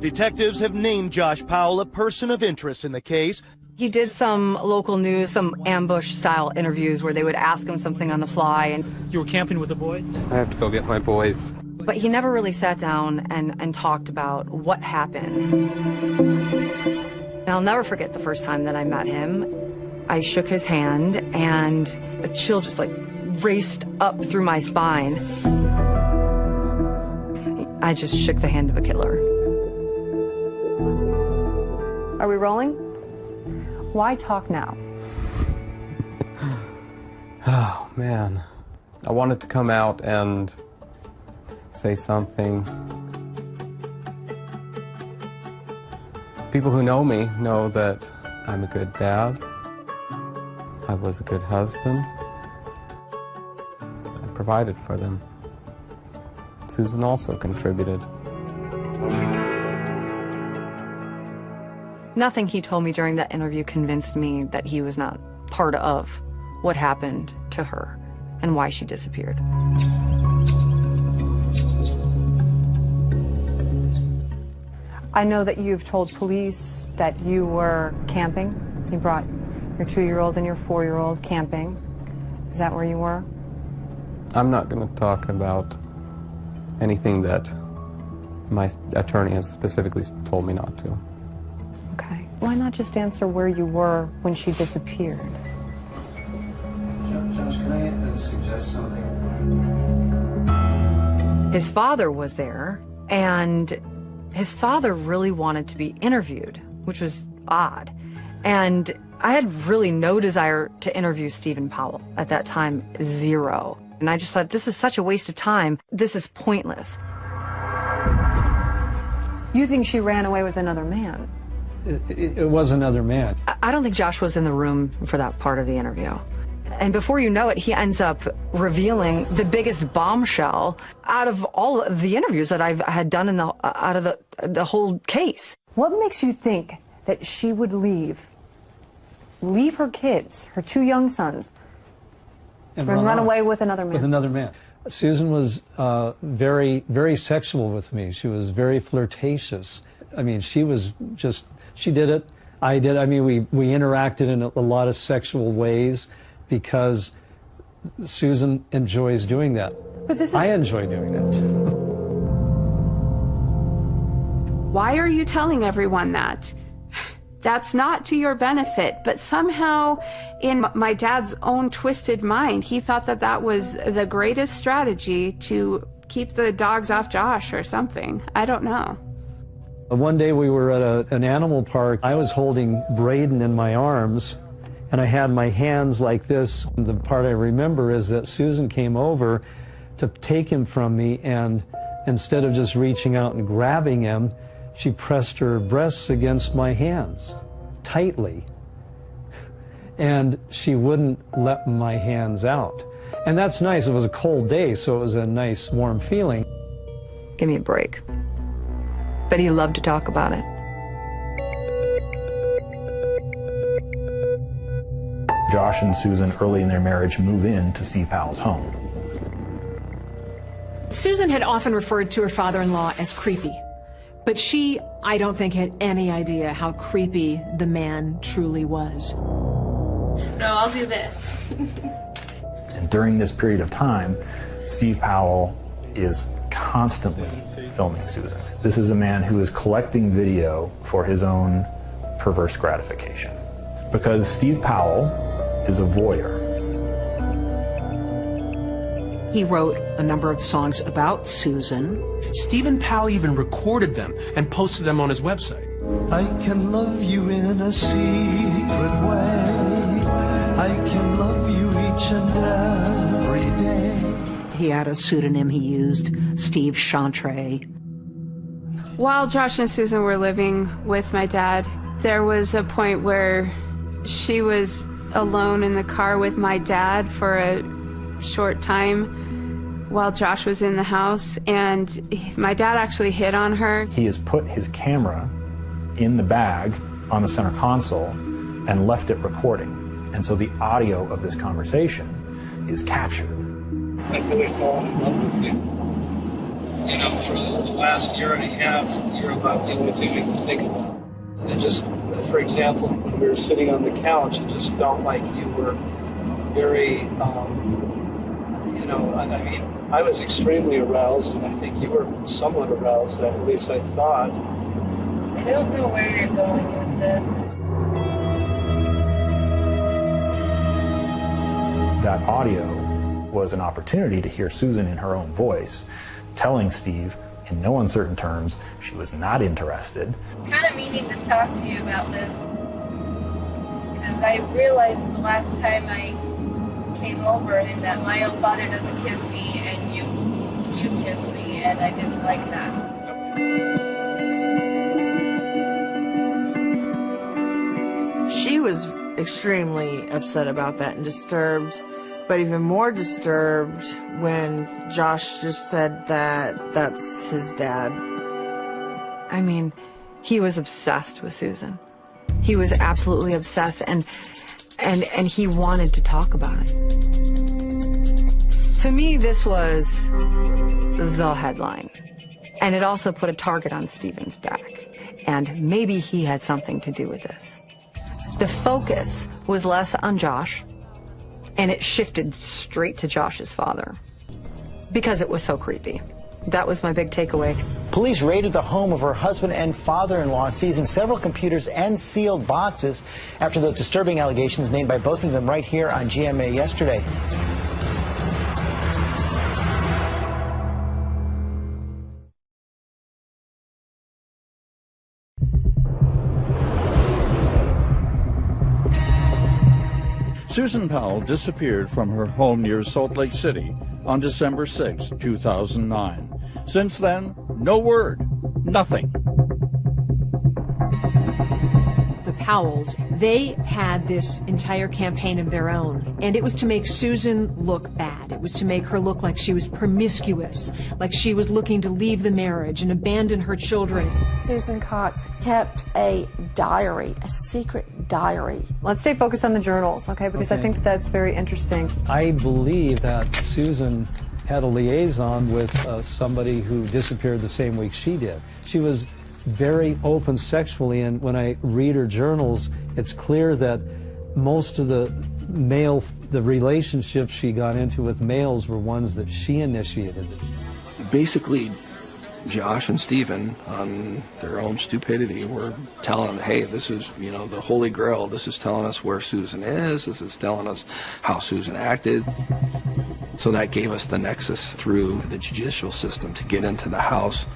Detectives have named Josh Powell a person of interest in the case. He did some local news, some ambush style interviews where they would ask him something on the fly and You were camping with the boys? I have to go get my boys. but he never really sat down and, and talked about what happened. And I'll never forget the first time that I met him. I shook his hand and a chill just like raced up through my spine. I just shook the hand of a killer. Are we rolling? Why talk now? (sighs) Oh, man. I wanted to come out and say something. People who know me know that I'm a good dad. I was a good husband. I provided for them. Susan also contributed. Nothing he told me during that interview convinced me that he was not part of what happened to her and why she disappeared. I know that you've told police that you were camping. You brought your two-year-old and your four-year-old camping. Is that where you were? I'm not going to talk about anything that my attorney has specifically told me not to. Okay. Why not just answer where you were when she disappeared? Josh, can I uh, suggest something? His father was there, and his father really wanted to be interviewed, which was odd. And I had really no desire to interview Stephen Powell at that time, zero. And I just thought, this is such a waste of time. This is pointless. You think she ran away with another man? It, it, it was another man. I- I don't think Josh was in the room for that part of the interview. And before you know it, he ends up revealing the biggest bombshell out of all of the interviews that I've had done in the out of the the whole case. What makes you think that she would leave leave her kids, her two young sons, and, run, off away with another man? With another man. Susan was uh, very, very sexual with me. She was very flirtatious. I mean, she was just, she did it. I did. I mean, we, we interacted in a, a lot of sexual ways because Susan enjoys doing that. But this is- I enjoy doing that. Why are you telling everyone that? That's not to your benefit, but somehow in my dad's own twisted mind, he thought that that was the greatest strategy to keep the dogs off Josh or something. I don't know. One day we were at a, an animal park. I was holding Braden in my arms and I had my hands like this. The part I remember is that Susan came over to take him from me and instead of just reaching out and grabbing him, she pressed her breasts against my hands tightly. And she wouldn't let my hands out. And that's nice. It was a cold day, so it was a nice warm feeling. Give me a break. But he loved to talk about it. Josh and Susan, early in their marriage, move in to Steve Powell's home. Susan had often referred to her father in law as creepy. But she, I don't think, had any idea how creepy the man truly was. No, I'll do this. (laughs) And during this period of time, Steve Powell is constantly filming Susan. This is a man who is collecting video for his own perverse gratification. Because Steve Powell is a voyeur. He wrote a number of songs about Susan. Stephen Powell even recorded them and posted them on his website. I can love you in a secret way. I can love you each and every day. He had a pseudonym he used, Steve Chantre. While Josh and Susan were living with my dad, there was a point where she was alone in the car with my dad for a short time while Josh was in the house, and my dad actually hit on her. He has put his camera in the bag on the center console and left it recording. And so the audio of this conversation is captured. I've really fallen in love with you. You know, for the last year and a half, you're about the only thing I can think about. And just, for example, when we were sitting on the couch, it just felt like you were very, um, you know, I, I mean, I was extremely aroused, and I think you were somewhat aroused, at least I thought. I don't know where you're going with this. That audio was an opportunity to hear Susan in her own voice telling Steve in no uncertain terms she was not interested. kind of meaning to talk to you about this. Because I realized the last time I came over and that my own father doesn't kiss me and you you kiss me and I didn't like that. She was extremely upset about that and disturbed, but even more disturbed when Josh just said that that's his dad. I mean, he was obsessed with Susan. He was absolutely obsessed and and and he wanted to talk about it. To me, this was the headline. And it also put a target on Stephen's back. And maybe he had something to do with this. The focus was less on Josh, and it shifted straight to Josh's father because it was so creepy. That was my big takeaway. Police raided the home of her husband and father-in-law, seizing several computers and sealed boxes after those disturbing allegations made by both of them right here on GMA yesterday. Susan Powell disappeared from her home near Salt Lake City on December 6, 2009. Since then, no word, nothing. Powells, they had this entire campaign of their own, and it was to make Susan look bad. It was to make her look like she was promiscuous, like she was looking to leave the marriage and abandon her children. Susan Cox kept a diary, a secret diary. Let's stay focused on the journals, okay? Because I think that's very interesting. I believe that Susan had a liaison with uh, somebody who disappeared the same week she did. She was very open sexually, and when I read her journals, it's clear that most of the male, the relationships she got into with males were ones that she initiated. Basically, Josh and Stephen, on their own stupidity, were telling, hey, this is, you know, the Holy Grail. This is telling us where Susan is. This is telling us how Susan acted. So that gave us the nexus through the judicial system to get into the house.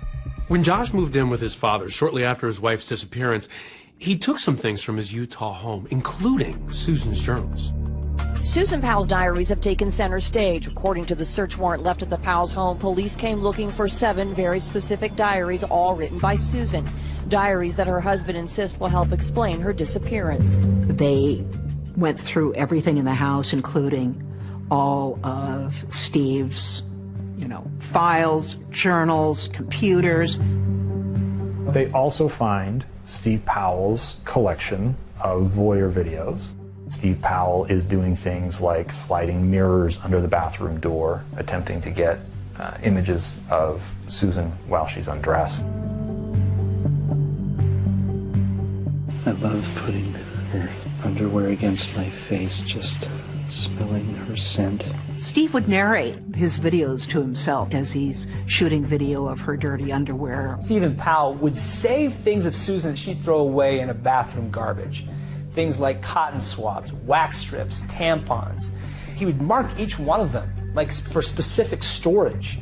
When Josh moved in with his father shortly after his wife's disappearance, he took some things from his Utah home, including Susan's journals. Susan Powell's diaries have taken center stage. According to the search warrant left at the Powell's home, police came looking for seven very specific diaries, all written by Susan. Diaries that her husband insists will help explain her disappearance. They went through everything in the house, including all of Steve's, you know, files, journals, computers. They also find Steve Powell's collection of voyeur videos. Steve Powell is doing things like sliding mirrors under the bathroom door, attempting to get uh, images of Susan while she's undressed. I love putting her underwear against my face, just smelling her scent. Steve would narrate his videos to himself as he's shooting video of her dirty underwear. Stephen Powell would save things of Susan that she'd throw away in a bathroom garbage. Things like cotton swabs, wax strips, tampons. He would mark each one of them, like for specific storage.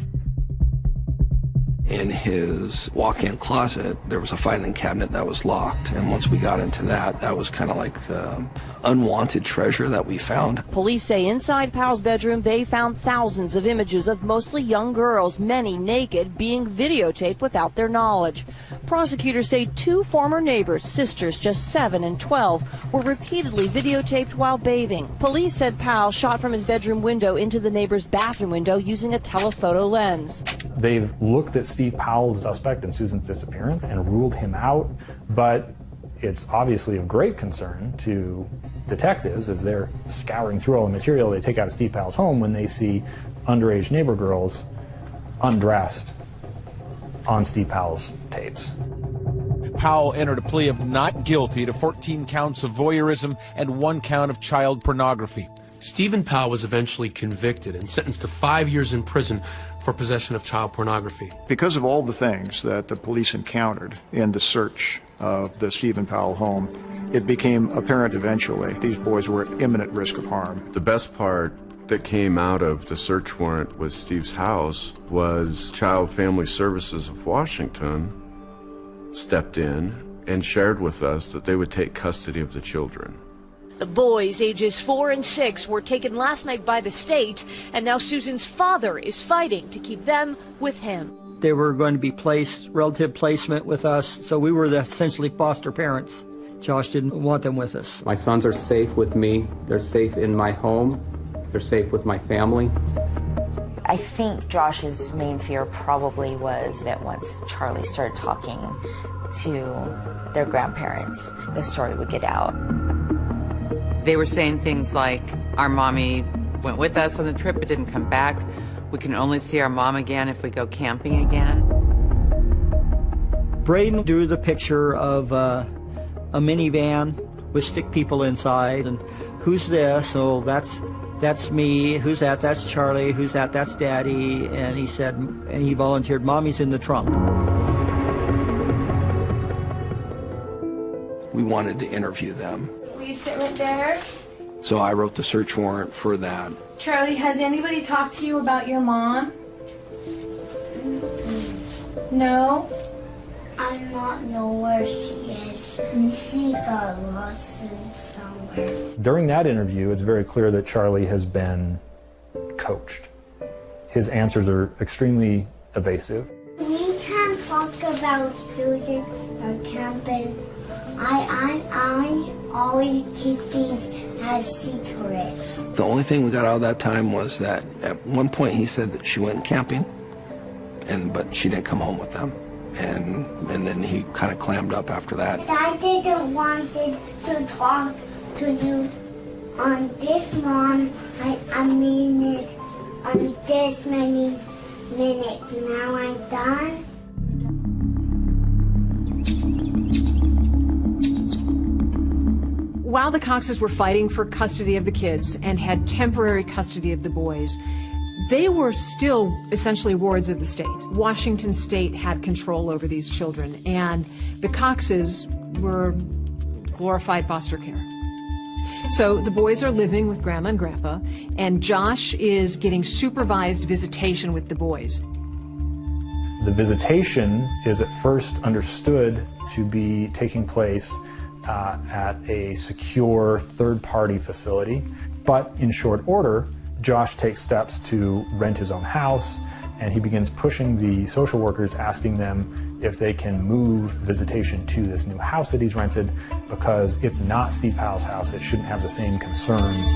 In his walk-in closet, there was a filing cabinet that was locked, and once we got into that, that was kind of like the unwanted treasure that we found. Police say inside Powell's bedroom they found thousands of images of mostly young girls, many naked, being videotaped without their knowledge. Prosecutors say two former neighbors, sisters just 7 and 12, were repeatedly videotaped while bathing. Police said Powell shot from his bedroom window into the neighbor's bathroom window using a telephoto lens. They've looked at Steve Powell, the suspect in Susan's disappearance, and ruled him out, but it's obviously of great concern to detectives as they're scouring through all the material they take out of Steve Powell's home when they see underage neighbor girls undressed on Steve Powell's tapes. Powell entered a plea of not guilty to 14 counts of voyeurism and one count of child pornography. Stephen Powell was eventually convicted and sentenced to five years in prison for possession of child pornography. Because of all the things that the police encountered in the search of the Stephen Powell home, it became apparent eventually these boys were at imminent risk of harm. The best part that came out of the search warrant with Steve's house was Child Family Services of Washington stepped in and shared with us that they would take custody of the children. The boys, ages four and six, were taken last night by the state, and now Susan's father is fighting to keep them with him. They were going to be placed, relative placement with us, so we were the essentially foster parents. Josh didn't want them with us. My sons are safe with me. They're safe in my home. They're safe with my family. I think Josh's main fear probably was that once Charlie started talking to their grandparents, the story would get out. They were saying things like, our mommy went with us on the trip but didn't come back. We can only see our mom again if we go camping again. Braden drew the picture of uh, a minivan with stick people inside, and who's this? Oh, that's that's me. Who's that? That's Charlie. Who's that? That's Daddy. And he said, and he volunteered, Mommy's in the trunk. We wanted to interview them. Will you sit right there? So I wrote the search warrant for that. Charlie, has anybody talked to you about your mom? No? I not know where she is. She got lost in somewhere. During that interview, it's very clear that Charlie has been coached. His answers are extremely evasive. We can't talk about Susan or camping. I, I, I always keep things as secrets. The only thing we got out of that time was that at one point he said that she went camping, and but she didn't come home with them, and and then he kind of clammed up after that. I didn't want to talk to you on this long. I, I mean it on this many minutes. Now I'm done. While the Coxes were fighting for custody of the kids and had temporary custody of the boys, they were still essentially wards of the state. Washington state had control over these children, and the Coxes were glorified foster care. So the boys are living with grandma and grandpa, and Josh is getting supervised visitation with the boys. The visitation is at first understood to be taking place uh, at a secure third party facility, but in short order, Josh takes steps to rent his own house and he begins pushing the social workers, asking them if they can move visitation to this new house that he's rented because it's not Steve Powell's house. It shouldn't have the same concerns.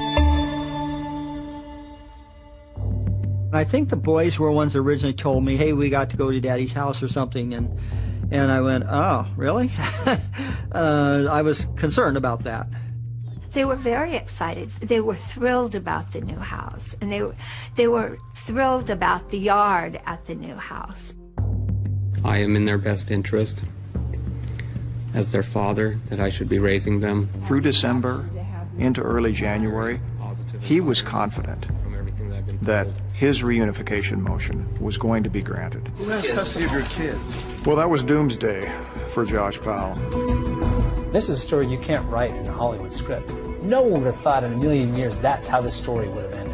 I think the boys were ones that originally told me, hey, we got to go to daddy's house or something. And, and I went, oh, really? (laughs) uh, I was concerned about that. They were very excited. They were thrilled about the new house, and they were, they were thrilled about the yard at the new house. I am in their best interest as their father, that I should be raising them. Through December into early January, he was confident that his reunification motion was going to be granted. Who has custody of your kids? Well, that was doomsday for Josh Powell. This is a story you can't write in a Hollywood script. No one would have thought in a million years that's how the story would have ended.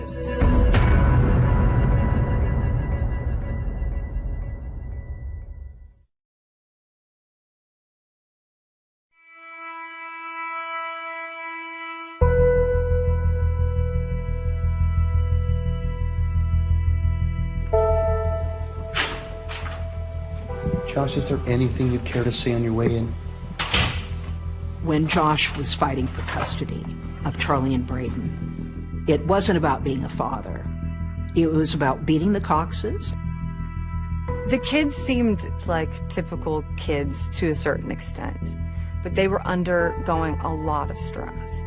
Josh, is there anything you'd care to say on your way in? when Josh was fighting for custody of Charlie and Braden. It wasn't about being a father. It was about beating the Coxes. The kids seemed like typical kids to a certain extent, but they were undergoing a lot of stress.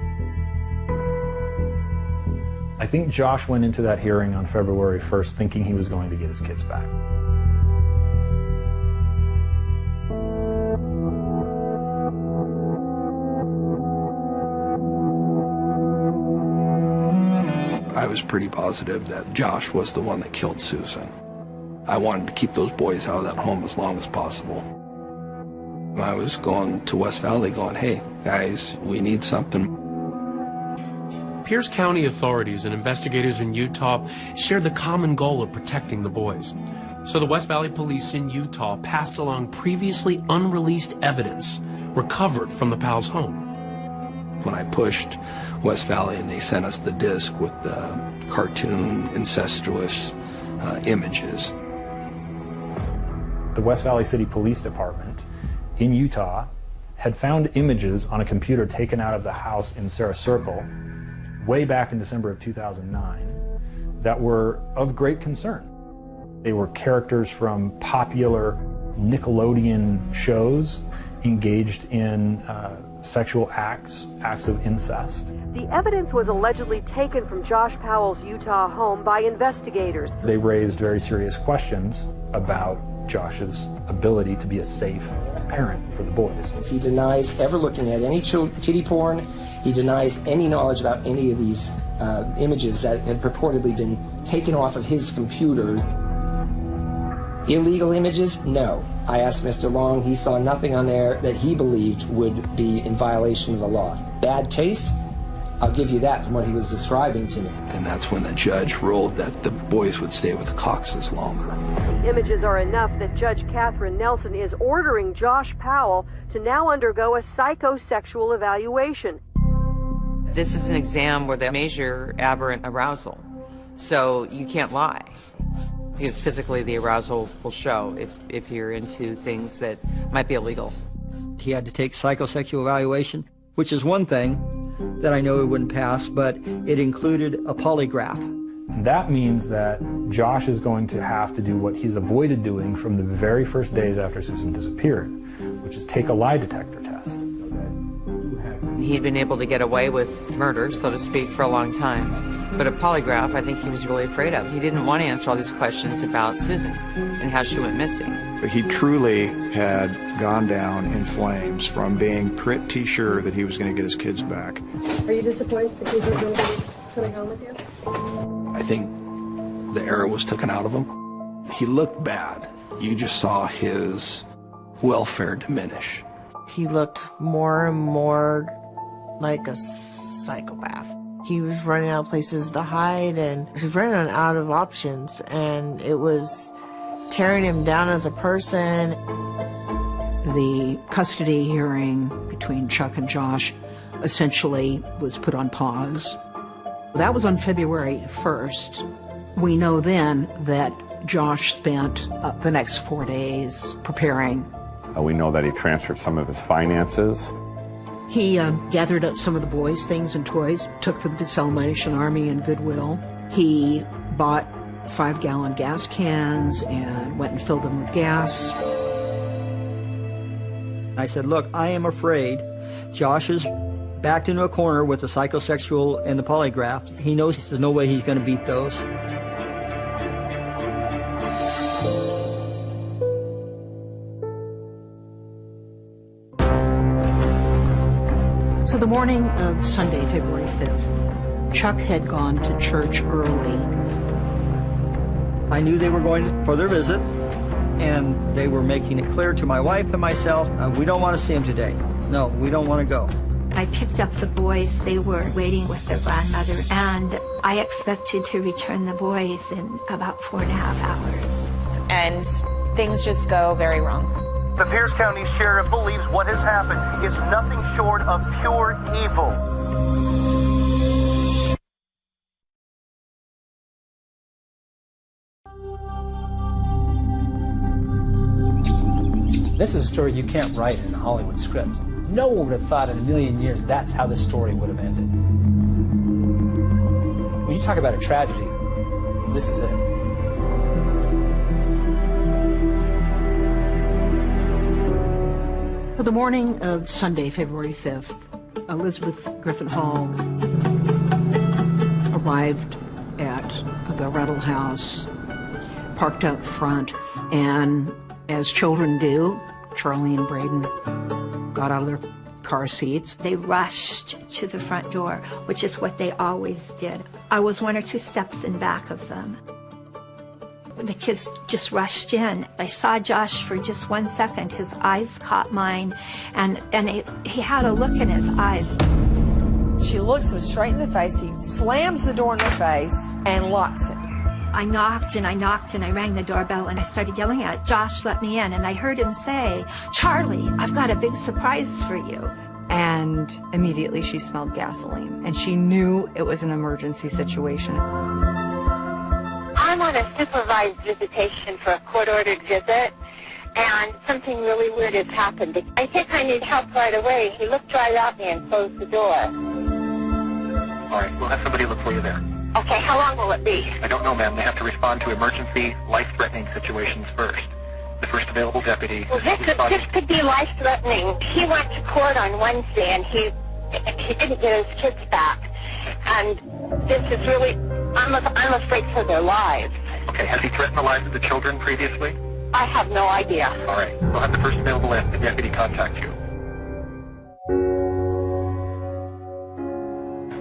I think Josh went into that hearing on February 1st thinking he was going to get his kids back. Was pretty positive that Josh was the one that killed Susan. I wanted to keep those boys out of that home as long as possible. I was going to West Valley going, hey, guys, we need something. Pierce County authorities and investigators in Utah shared the common goal of protecting the boys. So the West Valley Police in Utah passed along previously unreleased evidence recovered from the Powell's home. When I pushed West Valley and they sent us the disc with the cartoon, incestuous uh, images. The West Valley City Police Department in Utah had found images on a computer taken out of the house in Sarah Circle way back in December of 2009 that were of great concern. They were characters from popular Nickelodeon shows engaged in uh, sexual acts, acts of incest. The evidence was allegedly taken from Josh Powell's Utah home by investigators. They raised very serious questions about Josh's ability to be a safe parent for the boys. He denies ever looking at any kiddie porn. He denies any knowledge about any of these uh, images that had purportedly been taken off of his computers. Illegal images? No. I asked Mr. Long, he saw nothing on there that he believed would be in violation of the law. Bad taste? I'll give you that from what he was describing to me. And that's when the judge ruled that the boys would stay with the Coxes longer. The images are enough that Judge Kathryn Nelson is ordering Josh Powell to now undergo a psychosexual evaluation. This is an exam where they measure aberrant arousal, so you can't lie because physically the arousal will show if, if you're into things that might be illegal. He had to take psychosexual evaluation, which is one thing that I know he wouldn't pass, but it included a polygraph. That means that Josh is going to have to do what he's avoided doing from the very first days after Susan disappeared, which is take a lie detector test. He'd been able to get away with murder, so to speak, for a long time. But a polygraph, I think he was really afraid of. He didn't want to answer all these questions about Susan and how she went missing. But he truly had gone down in flames from being pretty sure that he was going to get his kids back. Are you disappointed the kids are going to be coming home with you? I think the arrow was taken out of him. He looked bad. You just saw his welfare diminish. He looked more and more like a psychopath. He was running out of places to hide and he was running out of options and it was tearing him down as a person. The custody hearing between Chuck and Josh essentially was put on pause. That was on February 1st. We know then that Josh spent uh, the next four days preparing. Uh, we know that he transferred some of his finances. He uh, gathered up some of the boys' things and toys, took them to Salvation Army and Goodwill. He bought five gallon gas cans and went and filled them with gas. I said, Look, I am afraid Josh is backed into a corner with the psychosexual and the polygraph. He knows there's no way he's going to beat those. So the morning of Sunday, February 5th, Chuck had gone to church early. I knew they were going for their visit, and they were making it clear to my wife and myself, uh, we don't want to see him today. No, we don't want to go. I picked up the boys. They were waiting with their grandmother, and I expected to return the boys in about four and a half hours. And things just go very wrong. The Pierce County Sheriff believes what has happened is nothing short of pure evil. This is a story you can't write in a Hollywood script. No one would have thought in a million years that's how the story would have ended. When you talk about a tragedy, this is it. The morning of Sunday, February 5th, Elizabeth Griffin Hall arrived at the Rettle House, parked out front, and as children do, Charlie and Braden got out of their car seats. They rushed to the front door, which is what they always did. I was one or two steps in back of them. The kids just rushed in. I saw Josh for just one second. His eyes caught mine, and, and it, he had a look in his eyes. She looks him straight in the face. He slams the door in her face and locks it. I knocked and I knocked and I rang the doorbell and I started yelling at Josh, let me in. And I heard him say, Charlie, I've got a big surprise for you. And immediately she smelled gasoline and she knew it was an emergency situation. I'm on a supervised visitation for a court-ordered visit, and something really weird has happened. I think I need help right away. He looked right at me and closed the door. All right, we'll have somebody look for you there. Okay, how long will it be? I don't know, ma'am. They have to respond to emergency, life-threatening situations first. The first available deputy. Well, this could, this could be life-threatening. He went to court on Wednesday, and he he didn't get his kids back. And this is really, I'm, I'm afraid for their lives. Okay, has he threatened the lives of the children previously? I have no idea. All right, we'll have the first available the deputy contact you.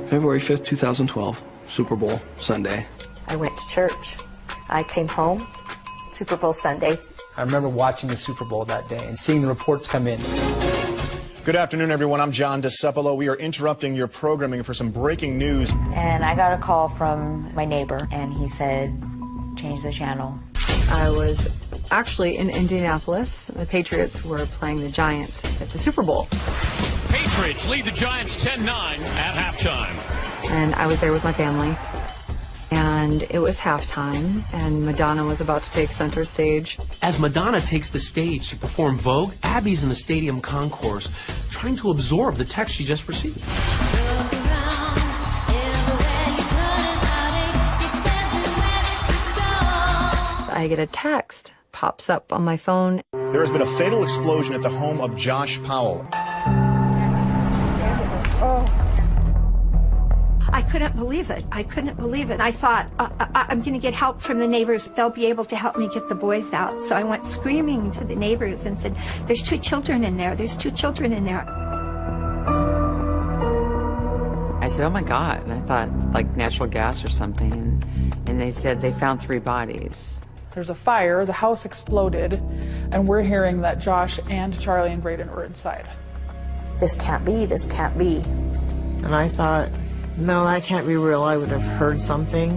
February 5th, 2012, Super Bowl Sunday. I went to church. I came home, Super Bowl Sunday. I remember watching the Super Bowl that day and seeing the reports come in. Good afternoon, everyone. I'm John DeCepolo. We are interrupting your programming for some breaking news. And I got a call from my neighbor, and he said, change the channel. I was actually in Indianapolis. The Patriots were playing the Giants at the Super Bowl. Patriots lead the Giants 10-9 at halftime. And I was there with my family. And it was halftime, and Madonna was about to take center stage. As Madonna takes the stage to perform Vogue, Abby's in the stadium concourse trying to absorb the text she just received. I get a text, pops up on my phone. There has been a fatal explosion at the home of Josh Powell. I couldn't believe it. I couldn't believe it. I thought, uh, I- I'm going to get help from the neighbors. They'll be able to help me get the boys out. So I went screaming to the neighbors and said, There's two children in there. There's two children in there. I said, oh my God. And I thought like natural gas or something. And, and they said they found three bodies. There's a fire, the house exploded, and we're hearing that Josh and Charlie and Braden were inside. This can't be, this can't be. And I thought, no, I can't be real. I would have heard something.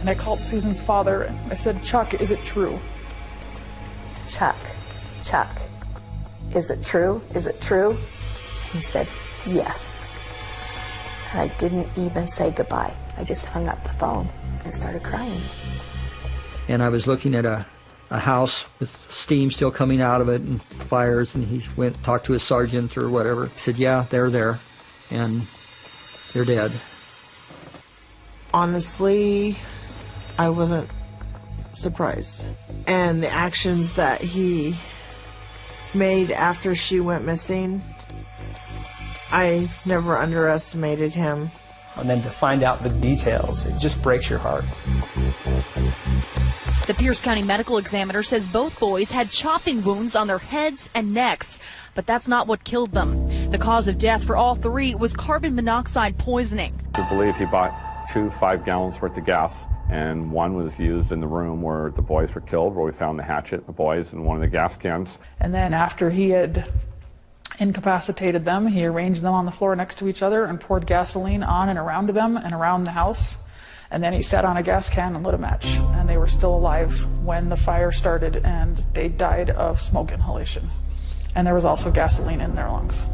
And I called Susan's father. I said, Chuck, is it true? Chuck, Chuck, is it true? Is it true? He said, yes. And I didn't even say goodbye. I just hung up the phone and started crying. And I was looking at a, a house with steam still coming out of it and fires, and he went talked to his sergeant or whatever. He said, yeah, they're there, and they're dead. Honestly, I wasn't surprised. And the actions that he made after she went missing, I never underestimated him. And then to find out the details, it just breaks your heart. The Pierce County medical examiner says both boys had chopping wounds on their heads and necks, but that's not what killed them. The cause of death for all three was carbon monoxide poisoning. We believe he bought two five gallons worth of gas, and one was used in the room where the boys were killed, where we found the hatchet, the boys, and one of the gas cans. And then after he had incapacitated them, he arranged them on the floor next to each other and poured gasoline on and around them and around the house. And then he sat on a gas can and lit a match. And they were still alive when the fire started and they died of smoke inhalation. And there was also gasoline in their lungs.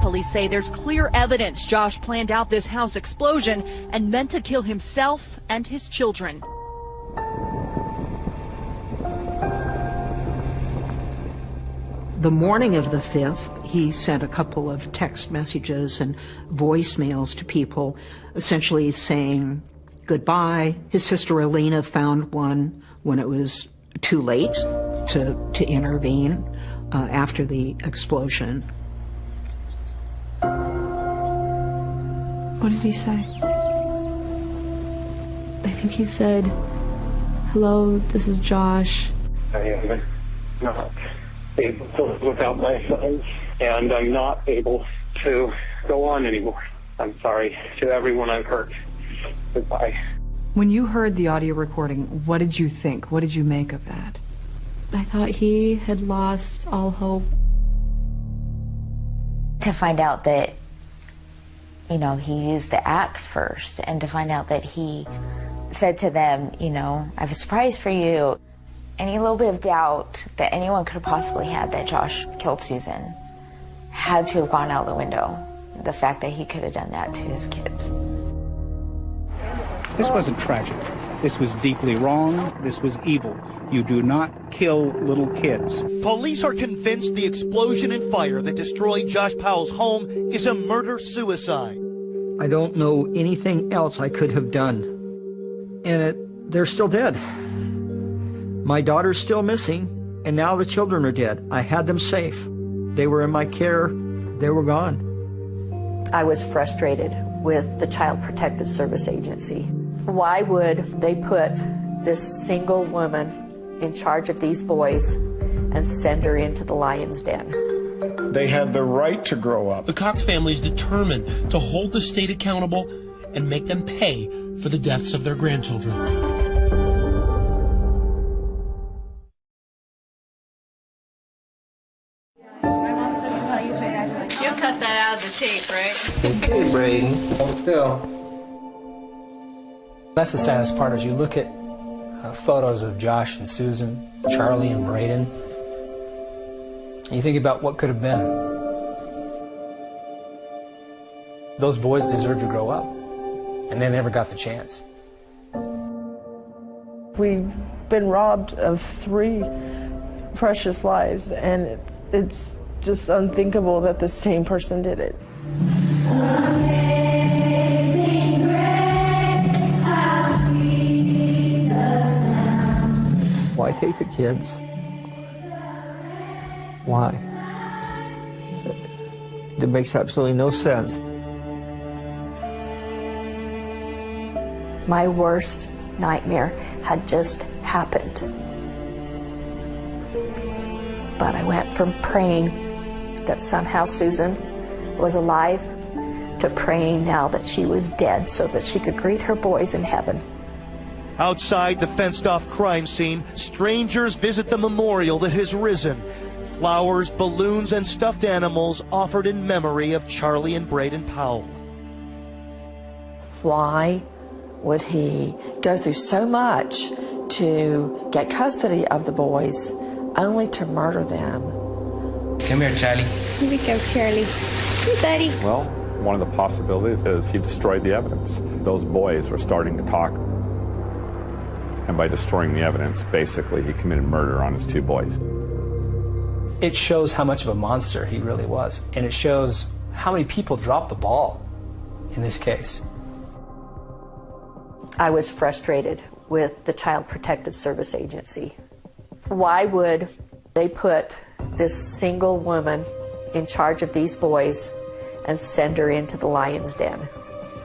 Police say there's clear evidence Josh planned out this house explosion and meant to kill himself and his children. The morning of the 5th, he sent a couple of text messages and voicemails to people, essentially saying goodbye. His sister Elena found one when it was too late to, to intervene uh, after the explosion. What did he say? I think he said, Hello, this is Josh. I am not able to live without my sons, and I'm not able to go on anymore. I'm sorry to everyone I've hurt. Goodbye. When you heard the audio recording, what did you think? What did you make of that? I thought he had lost all hope. To find out that, you know, he used the axe first, and to find out that he said to them, you know, I have a surprise for you. Any little bit of doubt that anyone could have possibly had that Josh killed Susan had to have gone out the window. The fact that he could have done that to his kids. This wasn't tragic. This was deeply wrong. This was evil. You do not kill little kids. Police are convinced the explosion and fire that destroyed Josh Powell's home is a murder suicide. I don't know anything else I could have done. And it, they're still dead. My daughter's still missing, and now the children are dead. I had them safe. They were in my care. They were gone. I was frustrated with the Child Protective Service Agency. Why would they put this single woman in charge of these boys and send her into the lion's den? They had the right to grow up. The Cox family is determined to hold the state accountable and make them pay for the deaths of their grandchildren. You'll cut that out of the tape, right? Hey, Braden. Hold still. That's the saddest part is you look at uh, photos of Josh and Susan, Charlie and Braden, and you think about what could have been. Those boys deserved to grow up, and they never got the chance. We've been robbed of three precious lives, and it, it's just unthinkable that the same person did it. Why take the kids? Why? It makes absolutely no sense. My worst nightmare had just happened. But I went from praying that somehow Susan was alive to praying now that she was dead so that she could greet her boys in heaven. Outside the fenced off crime scene, strangers visit the memorial that has risen. Flowers, balloons, and stuffed animals offered in memory of Charlie and Braden Powell. Why would he go through so much to get custody of the boys only to murder them? Come here, Charlie. Here we go, Charlie. Hey, buddy. Well, one of the possibilities is he destroyed the evidence. Those boys were starting to talk. And by destroying the evidence, basically, he committed murder on his two boys. It shows how much of a monster he really was. And it shows how many people dropped the ball in this case. I was frustrated with the Child Protective Service Agency. Why would they put this single woman in charge of these boys and send her into the lion's den?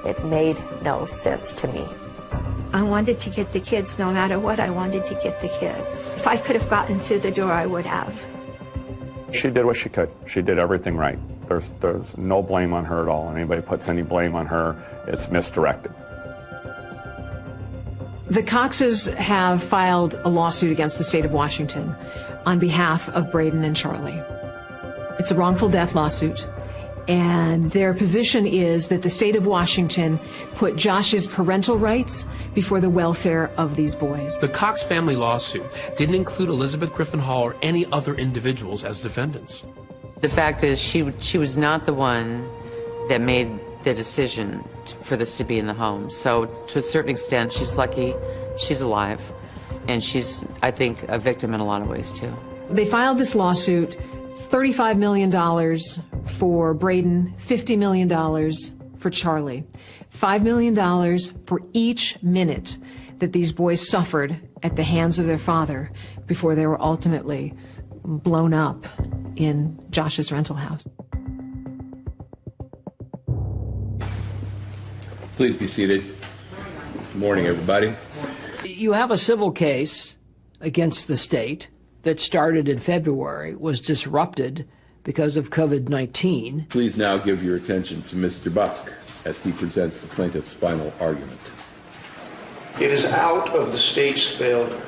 It made no sense to me. I wanted to get the kids no matter what. I wanted to get the kids. If I could have gotten through the door, I would have. She did what she could. She did everything right. There's, there's no blame on her at all. Anybody puts any blame on her, it's misdirected. The Coxes have filed a lawsuit against the state of Washington on behalf of Braden and Charlie. It's a wrongful death lawsuit, and their position is that the state of Washington put Josh's parental rights before the welfare of these boys. The Cox family lawsuit didn't include Elizabeth Griffin Hall or any other individuals as defendants. The fact is, she she was not the one that made the decision for this to be in the home. So, to a certain extent, she's lucky she's alive, and she's, I think, a victim in a lot of ways too. They filed this lawsuit $35 million for Braden, $50 million for Charlie, $5 million for each minute that these boys suffered at the hands of their father before they were ultimately blown up in Josh's rental house. Please be seated. Good morning, everybody. You have a civil case against the state that started in February, was disrupted because of COVID 19. Please now give your attention to Mr. Buck as he presents the plaintiff's final argument. It is out of the state's failure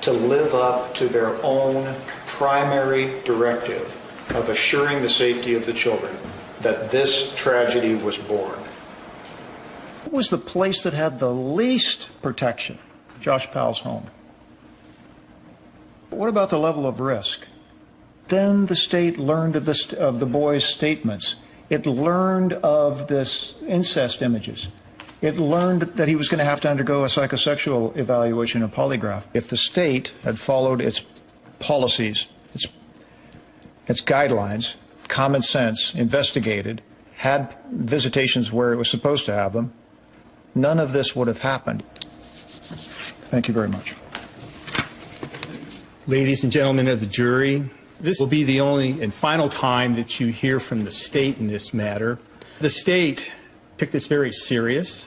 to live up to their own primary directive of assuring the safety of the children that this tragedy was born. What was the place that had the least protection? Josh Powell's home. What about the level of risk? Then the state learned of, this, of the boy's statements. It learned of this incest images. It learned that he was going to have to undergo a psychosexual evaluation, a polygraph. If the state had followed its policies, its, its guidelines, common sense, investigated, had visitations where it was supposed to have them, none of this would have happened. Thank you very much. Ladies and gentlemen of the jury, this will be the only and final time that you hear from the state in this matter. The state took this very serious.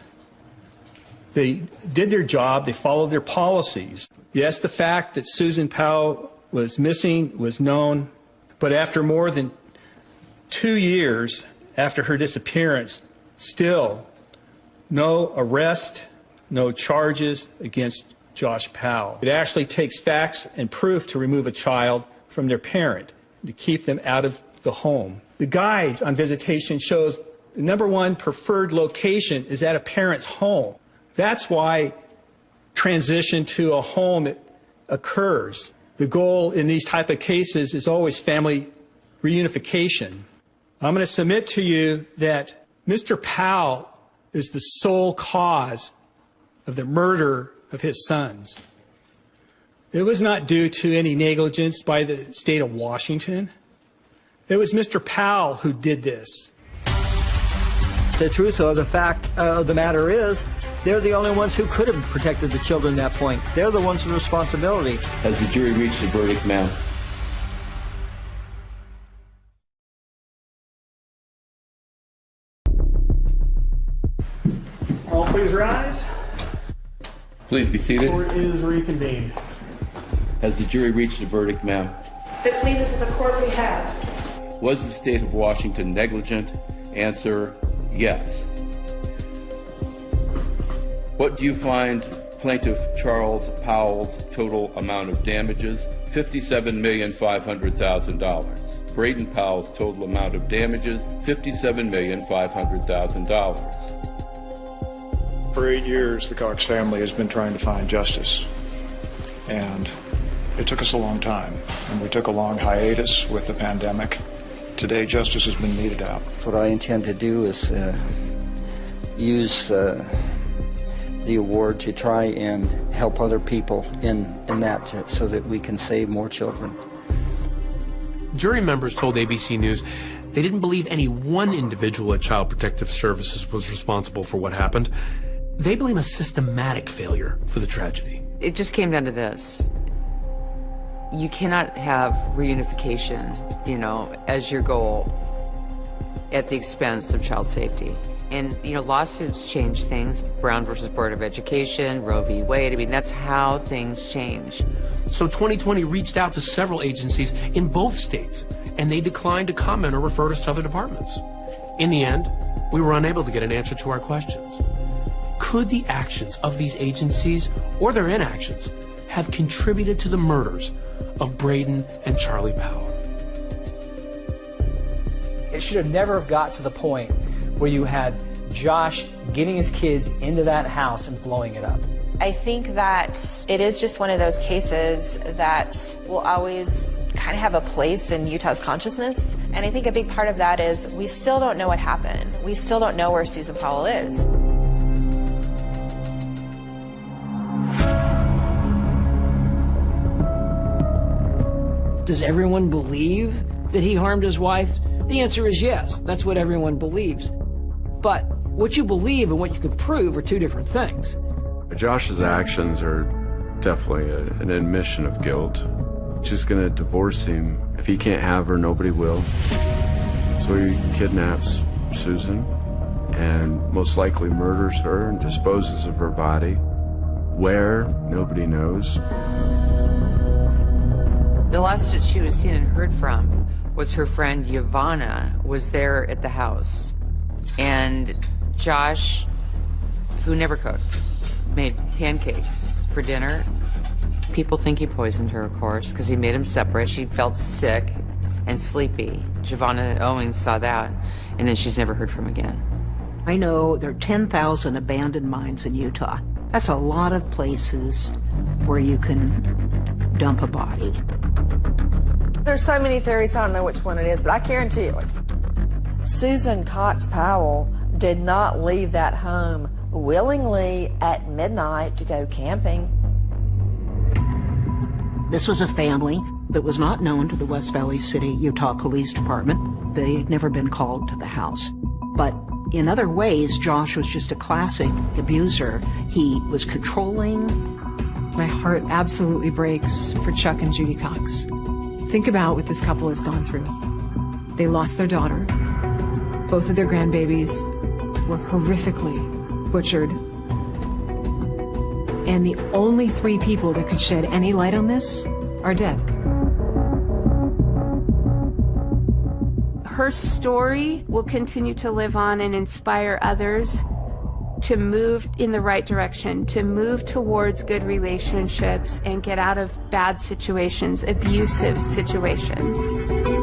They did their job, they followed their policies. Yes, the fact that Susan Powell was missing was known, but after more than two years after her disappearance, still no arrest, no charges against Josh Powell. It actually takes facts and proof to remove a child from their parent, to keep them out of the home. The guides on visitation shows the number one preferred location is at a parent's home. That's why transition to a home occurs. The goal in these type of cases is always family reunification. I'm going to submit to you that Mr. Powell is the sole cause of the murder of his sons. It was not due to any negligence by the state of Washington. It was Mr. Powell who did this. The truth of the fact uh, of the matter is, they're the only ones who could have protected the children at that point. They're the ones with responsibility. Has the jury reached a verdict, ma'am? All All please rise. Please be seated. Court is reconvened. Has the jury reached a verdict, ma'am? If it pleases the court, we have. Was the state of Washington negligent? Answer yes. What do you find plaintiff Charles Powell's total amount of damages? $57,500,000. Braden Powell's total amount of damages, $57,500,000. For eight years, the Cox family has been trying to find justice. And it took us a long time. And we took a long hiatus with the pandemic. Today, justice has been meted out. What I intend to do is uh, use uh, the award to try and help other people in, in that so that we can save more children. Jury members told ABC News they didn't believe any one individual at Child Protective Services was responsible for what happened. They blame a systematic failure for the tragedy. It just came down to this. You cannot have reunification, you know, as your goal at the expense of child safety. And, you know, lawsuits change things. Brown versus Board of Education, Roe v. Wade. I mean, that's how things change. So 2020 reached out to several agencies in both states, and they declined to comment or refer us to other departments. In the end, we were unable to get an answer to our questions. Could the actions of these agencies or their inactions have contributed to the murders of Braden and Charlie Powell? It should have never have got to the point where you had Josh getting his kids into that house and blowing it up. I think that it is just one of those cases that will always kind of have a place in Utah's consciousness. And I think a big part of that is we still don't know what happened. We still don't know where Susan Powell is. Does everyone believe that he harmed his wife? The answer is yes. That's what everyone believes. But what you believe and what you can prove are two different things. Josh's actions are definitely a, an admission of guilt. She's going to divorce him. If he can't have her, nobody will. So he kidnaps Susan and most likely murders her and disposes of her body. Where? Nobody knows. The last that she was seen and heard from was her friend Yvonne was there at the house. And Josh, who never cooked, made pancakes for dinner. People think he poisoned her, of course, because he made them separate. She felt sick and sleepy. JoVanna Owings saw that, and then she's never heard from again. I know there are 10,000 abandoned mines in Utah. That's a lot of places where you can dump a body. There's so many theories, I don't know which one it is, but I guarantee you, Susan Cox Powell did not leave that home willingly at midnight to go camping. This was a family that was not known to the West Valley City, Utah Police Department. They had never been called to the house. But in other ways, Josh was just a classic abuser. He was controlling. My heart absolutely breaks for Chuck and Judy Cox. Think about what this couple has gone through. They lost their daughter. Both of their grandbabies were horrifically butchered. And the only three people that could shed any light on this are dead. Her story will continue to live on and inspire others to move in the right direction, to move towards good relationships and get out of bad situations, abusive situations.